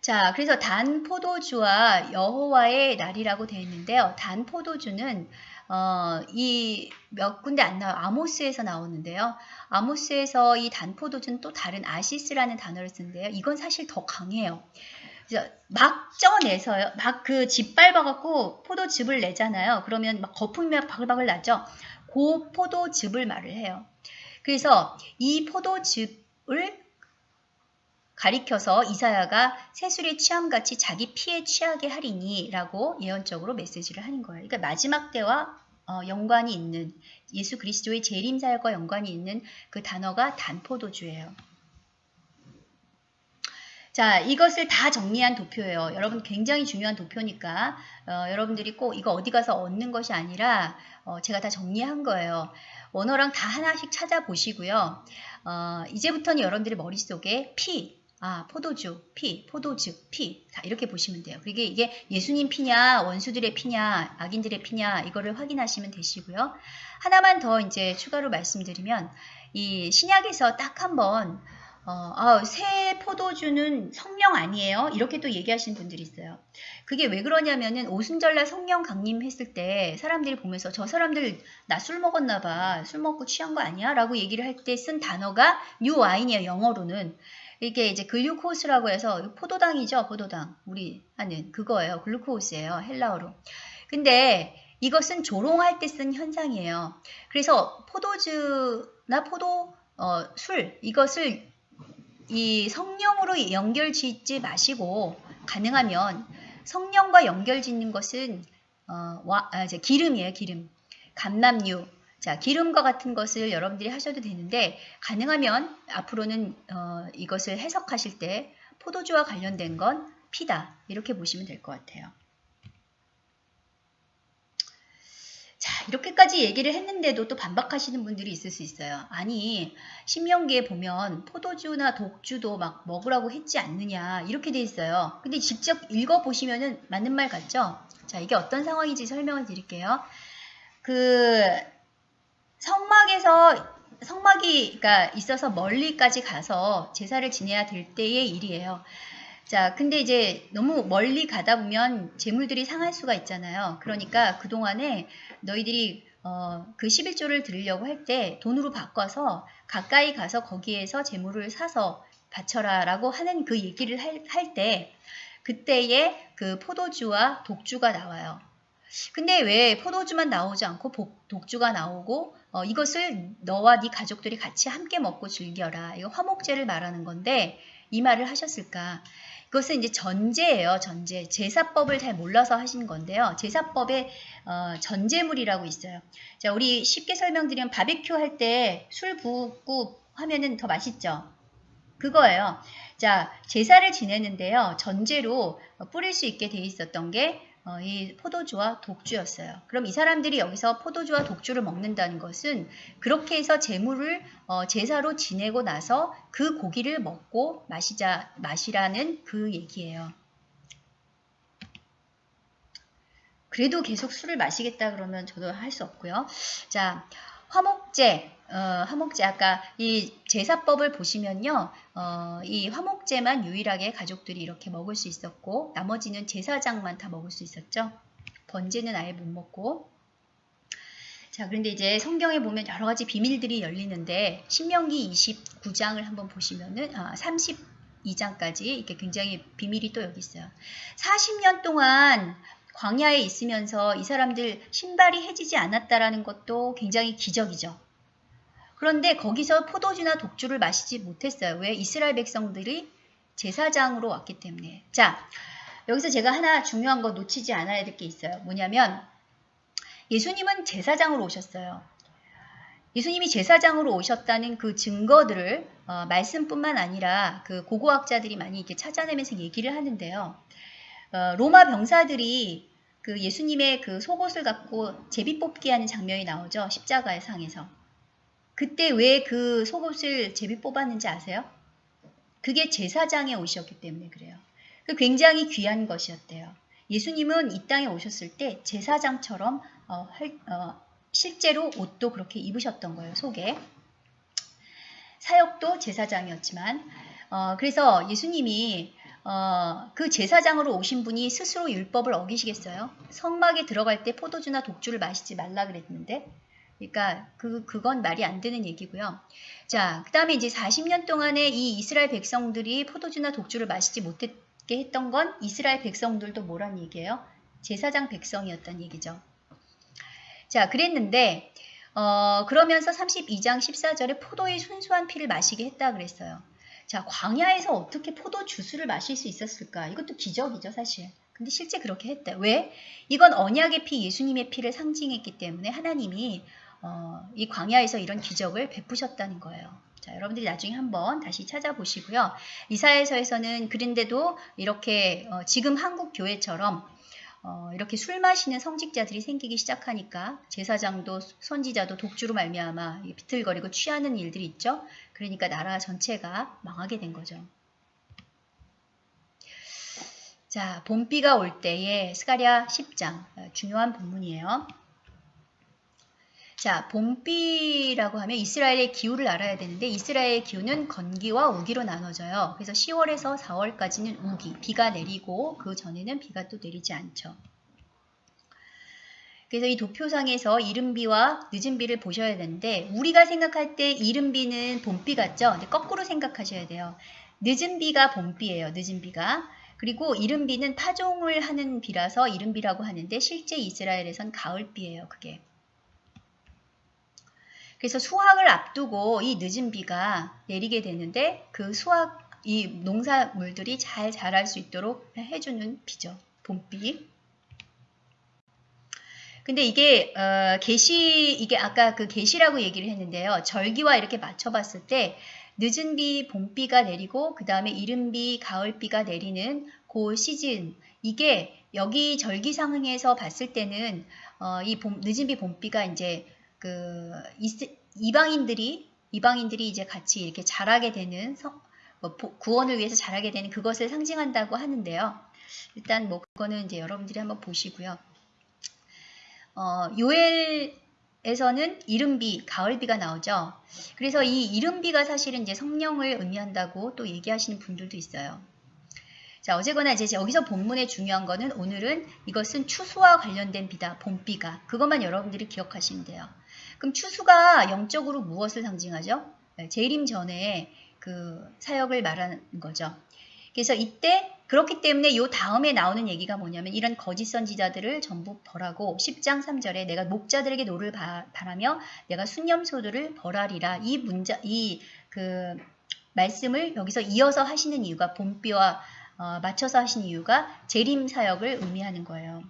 자, 그래서 단 포도주와 여호와의 날이라고 되어 있는데요. 단 포도주는 어, 이 몇 군데 안 나와요. 아모스에서 나오는데요. 아모스에서 이 단 포도주는 또 다른 아시스라는 단어를 쓰는데요. 이건 사실 더 강해요. 막 쪄내서요. 막그집 밟아갖고 포도즙을 내잖아요. 그러면 막 거품이 막 바글바글 나죠. 그 포도즙을 말을 해요. 그래서 이 포도즙을 가리켜서 이사야가 새술의 취함같이 자기 피에 취하게 하리니 라고 예언적으로 메시지를 하는 거예요. 그러니까 마지막 때와 어, 연관이 있는 예수 그리스도의 재림 사역과 연관이 있는 그 단어가 단포도주예요. 자, 이것을 다 정리한 도표예요. 여러분 굉장히 중요한 도표니까 어, 여러분들이 꼭 이거 어디 가서 얻는 것이 아니라 어, 제가 다 정리한 거예요. 원어랑 다 하나씩 찾아보시고요. 어, 이제부터는 여러분들의 머릿속에 피, 아, 포도주, 피, 포도즙, 피. 다 이렇게 보시면 돼요. 그게 이게 예수님 피냐, 원수들의 피냐, 악인들의 피냐, 이거를 확인하시면 되시고요. 하나만 더 이제 추가로 말씀드리면, 이 신약에서 딱 한 번 어, 아, 새 포도주는 성령 아니에요? 이렇게 또 얘기하시는 분들이 있어요. 그게 왜 그러냐면은 오순절날 성령 강림했을 때 사람들이 보면서 저 사람들 나 술 먹었나 봐. 술 먹고 취한 거 아니야? 라고 얘기를 할 때 쓴 단어가 new wine이에요. 영어로는. 이게 이제 글루코스라고 해서 포도당이죠. 포도당. 우리 하는 그거예요. 글루코스예요. 헬라어로. 근데 이것은 조롱할 때 쓴 현상이에요. 그래서 포도주나 포도 어, 술 이것을 이 성령으로 연결 짓지 마시고 가능하면 성령과 연결 짓는 것은 어, 와, 아, 기름이에요, 기름. 감남류, 자 기름과 같은 것을 여러분들이 하셔도 되는데 가능하면 앞으로는 어, 이것을 해석하실 때 포도주와 관련된 건 피다 이렇게 보시면 될 것 같아요. 자, 이렇게까지 얘기를 했는데도 또 반박하시는 분들이 있을 수 있어요. 아니, 신명기에 보면 포도주나 독주도 막 먹으라고 했지 않느냐, 이렇게 돼 있어요. 근데 직접 읽어보시면은 맞는 말 같죠? 자, 이게 어떤 상황인지 설명을 드릴게요. 그, 성막에서, 성막이, 그러니까 있어서 멀리까지 가서 제사를 지내야 될 때의 일이에요. 자, 근데 이제 너무 멀리 가다 보면 재물들이 상할 수가 있잖아요. 그러니까 그동안에 너희들이 어, 그 11조를 드리려고 할 때 돈으로 바꿔서 가까이 가서 거기에서 재물을 사서 바쳐라 라고 하는 그 얘기를 할 때 그때에 그 포도주와 독주가 나와요. 근데 왜 포도주만 나오지 않고 독주가 나오고 어, 이것을 너와 네 가족들이 같이 함께 먹고 즐겨라. 이거 화목제를 말하는 건데 이 말을 하셨을까? 그것은 이제 전제예요. 전제. 제사법을 잘 몰라서 하신 건데요. 제사법에 어, 전제물이라고 있어요. 자, 우리 쉽게 설명드리면 바베큐 할 때 술 붓고 하면은 더 맛있죠. 그거예요. 자, 제사를 지내는데요. 전제로 뿌릴 수 있게 돼 있었던 게 어, 이 포도주와 독주였어요. 그럼 이 사람들이 여기서 포도주와 독주를 먹는다는 것은 그렇게 해서 제물을 어, 제사로 지내고 나서 그 고기를 먹고 마시자 마시라는 그 얘기예요. 그래도 계속 술을 마시겠다 그러면 저도 할 수 없고요. 자, 화목제, 어, 화목제 아까 이 제사법을 보시면요. 어, 이 화목제만 유일하게 가족들이 이렇게 먹을 수 있었고 나머지는 제사장만 다 먹을 수 있었죠. 번제는 아예 못 먹고 자 그런데 이제 성경에 보면 여러 가지 비밀들이 열리는데 신명기 29장을 한번 보시면은 아, 32장까지 이렇게 굉장히 비밀이 또 여기 있어요. 40년 동안 광야에 있으면서 이 사람들 신발이 해지지 않았다라는 것도 굉장히 기적이죠. 그런데 거기서 포도주나 독주를 마시지 못했어요. 왜? 이스라엘 백성들이 제사장으로 왔기 때문에. 자, 여기서 제가 하나 중요한 거 놓치지 않아야 될 게 있어요. 뭐냐면 예수님은 제사장으로 오셨어요. 예수님이 제사장으로 오셨다는 그 증거들을 어, 말씀뿐만 아니라 그 고고학자들이 많이 이렇게 찾아내면서 얘기를 하는데요. 어, 로마 병사들이 그 예수님의 그 속옷을 갖고 제비 뽑기 하는 장면이 나오죠. 십자가의 상에서. 그때 왜 그 속옷을 제비 뽑았는지 아세요? 그게 제사장에 오셨기 때문에 그래요. 그 굉장히 귀한 것이었대요. 예수님은 이 땅에 오셨을 때 제사장처럼 어, 할, 어, 실제로 옷도 그렇게 입으셨던 거예요. 속에. 사역도 제사장이었지만 어, 그래서 예수님이 어, 그 제사장으로 오신 분이 스스로 율법을 어기시겠어요? 성막에 들어갈 때 포도주나 독주를 마시지 말라 그랬는데 그러니까 그, 그건 말이 안 되는 얘기고요. 자, 그 다음에 이제 40년 동안에 이 이스라엘 백성들이 포도주나 독주를 마시지 못했게 했던 건 이스라엘 백성들도 뭐란 얘기예요? 제사장 백성이었단 얘기죠. 자, 그랬는데 어, 그러면서 32장 14절에 포도의 순수한 피를 마시게 했다 그랬어요. 자, 광야에서 어떻게 포도 주스를 마실 수 있었을까? 이것도 기적이죠, 사실. 근데 실제 그렇게 했대. 왜? 이건 언약의 피, 예수님의 피를 상징했기 때문에 하나님이 어, 이 광야에서 이런 기적을 베푸셨다는 거예요. 자, 여러분들이 나중에 한번 다시 찾아보시고요. 이사에서에서는 그런데도 이렇게 어, 지금 한국 교회처럼 어, 이렇게 술 마시는 성직자들이 생기기 시작하니까 제사장도 선지자도 독주로 말미암아 비틀거리고 취하는 일들이 있죠. 그러니까 나라 전체가 망하게 된 거죠. 자, 봄비가 올 때에 스가랴 10장 어, 중요한 본문이에요. 자, 봄비라고 하면 이스라엘의 기후를 알아야 되는데 이스라엘의 기후는 건기와 우기로 나눠져요. 그래서 10월에서 4월까지는 우기, 비가 내리고 그 전에는 비가 또 내리지 않죠. 그래서 이 도표상에서 이른비와 늦은비를 보셔야 되는데 우리가 생각할 때 이른비는 봄비 같죠? 근데 거꾸로 생각하셔야 돼요. 늦은비가 봄비예요. 늦은비가. 그리고 이른비는 파종을 하는 비라서 이른비라고 하는데 실제 이스라엘에선 가을비예요. 그게. 그래서 수확을 앞두고 이 늦은 비가 내리게 되는데 그 수확 이 농사물들이 잘 자랄 수 있도록 해주는 비죠. 봄비. 근데 이게 어, 계시 이게 아까 그 계시라고 얘기를 했는데요. 절기와 이렇게 맞춰봤을 때 늦은 비, 봄비가 내리고 그 다음에 이른 비, 가을비가 내리는 그 시즌 이게 여기 절기 상황에서 봤을 때는 어, 이 봄, 늦은 비, 봄비가 이제 그 이방인들이 이방인들이 이제 같이 이렇게 자라게 되는 성, 뭐, 구원을 위해서 자라게 되는 그것을 상징한다고 하는데요. 일단 뭐 그거는 이제 여러분들이 한번 보시고요. 어, 요엘에서는 이른비, 가을비가 나오죠. 그래서 이 이른비가 사실은 이제 성령을 의미한다고 또 얘기하시는 분들도 있어요. 자, 어쨌거나 이제 여기서 본문에 중요한 거는 오늘은 이것은 추수와 관련된 비다, 봄비가. 그것만 여러분들이 기억하시면 돼요. 그럼 추수가 영적으로 무엇을 상징하죠? 네, 재림 전에 그 사역을 말하는 거죠. 그래서 이때 그렇기 때문에 요 다음에 나오는 얘기가 뭐냐면 이런 거짓 선지자들을 전부 벌하고 10장 3절에 내가 목자들에게 노를 발하며 내가 순념소들을 벌하리라 이 문자 이 그 말씀을 여기서 이어서 하시는 이유가 봄비와 어, 맞춰서 하신 이유가 재림 사역을 의미하는 거예요.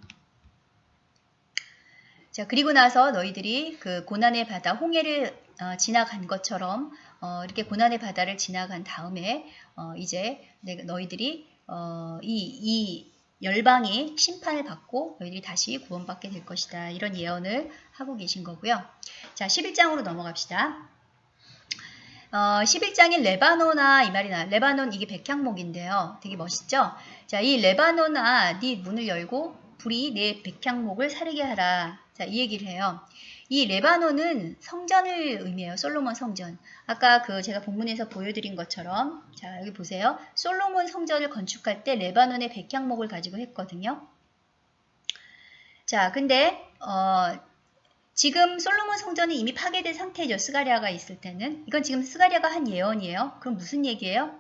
자 그리고 나서 너희들이 그 고난의 바다 홍해를 어, 지나간 것처럼 어, 이렇게 고난의 바다를 지나간 다음에 어, 이제 너희들이 어, 이, 이 열방이 심판을 받고 너희들이 다시 구원받게 될 것이다. 이런 예언을 하고 계신 거고요. 자, 11장으로 넘어갑시다. 어, 11장인 레바노나 이 말이 나. 레바논 이게 백향목인데요. 되게 멋있죠? 자, 이 레바노나 네 문을 열고 불이 내 백향목을 사르게 하라. 자, 이 얘기를 해요. 이 레바논은 성전을 의미해요. 솔로몬 성전. 아까 그 제가 본문에서 보여드린 것처럼 자 여기 보세요. 솔로몬 성전을 건축할 때 레바논의 백향목을 가지고 했거든요. 자 근데 어, 지금 솔로몬 성전이 이미 파괴된 상태죠. 스가랴가 있을 때는. 이건 지금 스가랴가 한 예언이에요. 그럼 무슨 얘기예요?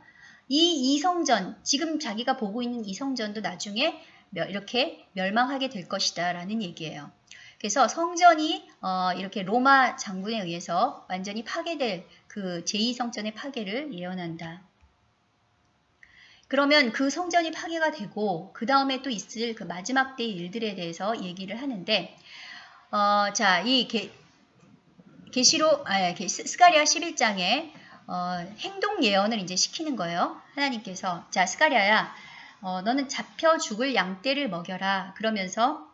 이 이 성전, 지금 자기가 보고 있는 이 성전도 나중에 이렇게 멸망하게 될 것이다 라는 얘기예요. 그래서 성전이 어, 이렇게 로마 장군에 의해서 완전히 파괴될 그 제2성전의 파괴를 예언한다. 그러면 그 성전이 파괴가 되고 그 다음에 또 있을 그 마지막 때의 일들에 대해서 얘기를 하는데 어, 자, 이 게, 계시록 아, 스가리아 11장에 어, 행동 예언을 이제 시키는 거예요. 하나님께서 자 스가리아야 어, 너는 잡혀 죽을 양떼를 먹여라 그러면서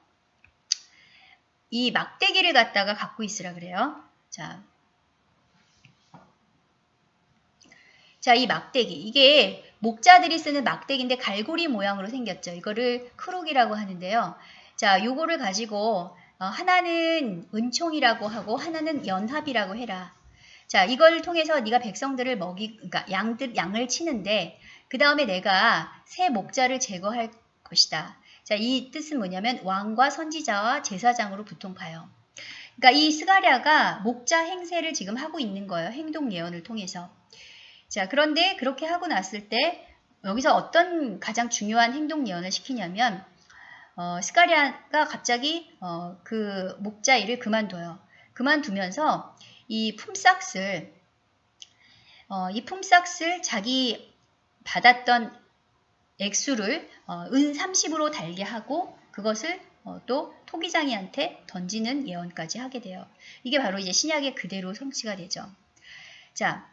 이 막대기를 갖다가 갖고 있으라 그래요. 자, 자, 이 막대기. 이게 목자들이 쓰는 막대기인데 갈고리 모양으로 생겼죠. 이거를 크록이라고 하는데요. 자, 요거를 가지고 어, 하나는 은총이라고 하고 하나는 연합이라고 해라. 자, 이걸 통해서 네가 백성들을 먹이, 그러니까 양들 양을 치는데 그 다음에 내가 새 목자를 제거할 것이다. 자, 이 뜻은 뭐냐면 왕과 선지자와 제사장으로 보통 봐요. 그러니까 이 스가랴가 목자 행세를 지금 하고 있는 거예요. 행동 예언을 통해서. 자, 그런데 그렇게 하고 났을 때 여기서 어떤 가장 중요한 행동 예언을 시키냐면 어, 스가랴가 갑자기 어, 그 목자 일을 그만둬요. 그만두면서 이 품삯을 어, 이 품삯을 자기 받았던 액수를 어, 은 30으로 달게 하고 그것을 어, 또 토기장이한테 던지는 예언까지 하게 돼요. 이게 바로 이제 신약의 그대로 성취가 되죠. 자,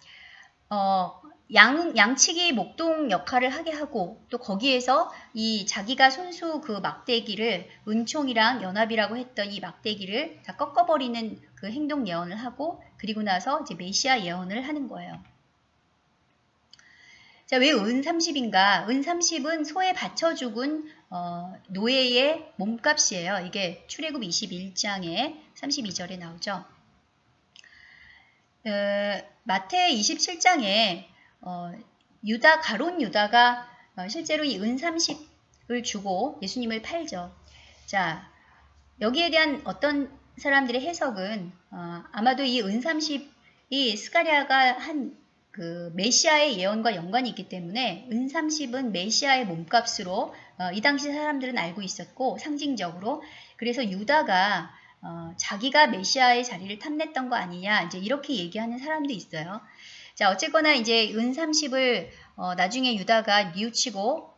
어, 양, 양치기 목동 역할을 하게 하고 또 거기에서 이 자기가 손수 그 막대기를 은총이랑 연합이라고 했던 이 막대기를 다 꺾어버리는 그 행동 예언을 하고 그리고 나서 이제 메시아 예언을 하는 거예요. 자, 왜 은 30인가? 은 30은 소에 받쳐 죽은 어, 노예의 몸값이에요. 이게 출애굽 21장에 32절에 나오죠. 어, 마태 27장에 어, 유다 가론 유다가 어, 실제로 이 은 30을 주고 예수님을 팔죠. 자, 여기에 대한 어떤 사람들의 해석은 어, 아마도 이 은 30이 스가리아가 한 그 메시아의 예언과 연관이 있기 때문에 은 30은 메시아의 몸값으로 어, 이 당시 사람들은 알고 있었고 상징적으로 그래서 유다가 어, 자기가 메시아의 자리를 탐냈던 거 아니냐 이제 이렇게 얘기하는 사람도 있어요. 자 어쨌거나 이제 은 30을 어, 나중에 유다가 뉘우치고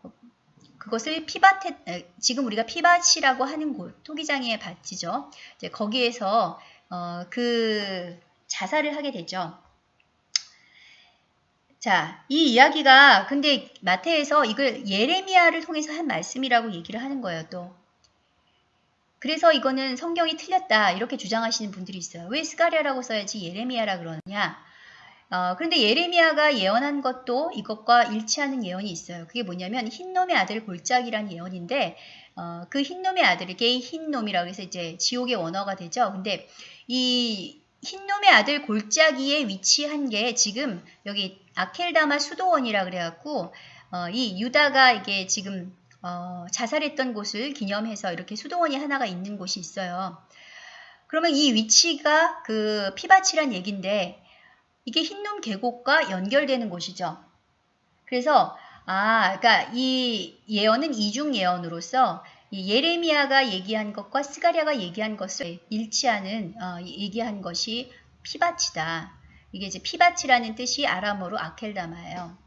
그것을 피밭에 에, 지금 우리가 피밭이라고 하는 곳 토기장의 밭이죠. 이제 거기에서 어, 그 자살을 하게 되죠. 자, 이 이야기가 근데 마태에서 이걸 예레미야를 통해서 한 말씀이라고 얘기를 하는 거예요, 또. 그래서 이거는 성경이 틀렸다 이렇게 주장하시는 분들이 있어요. 왜 스가랴라고 써야지 예레미야라 그러느냐? 어, 그런데 예레미야가 예언한 것도 이것과 일치하는 예언이 있어요. 그게 뭐냐면 흰놈의 아들 골짜기라는 예언인데 어, 그 흰놈의 아들에게 흰놈이라고 해서 이제 지옥의 원어가 되죠. 근데 이 흰놈의 아들 골짜기에 위치한 게 지금 여기 아켈다마 수도원이라 그래갖고 어, 이 유다가 이게 지금 어, 자살했던 곳을 기념해서 이렇게 수도원이 하나가 있는 곳이 있어요. 그러면 이 위치가 그 피바치란 얘긴데 이게 흰놈 계곡과 연결되는 곳이죠. 그래서 아, 그러니까 이 예언은 이중 예언으로서 이 예레미야가 얘기한 것과 스가랴가 얘기한 것을 일치하는 어, 얘기한 것이 피바치다. 이게 이제 피바치라는 뜻이 아람어로 아켈다마예요.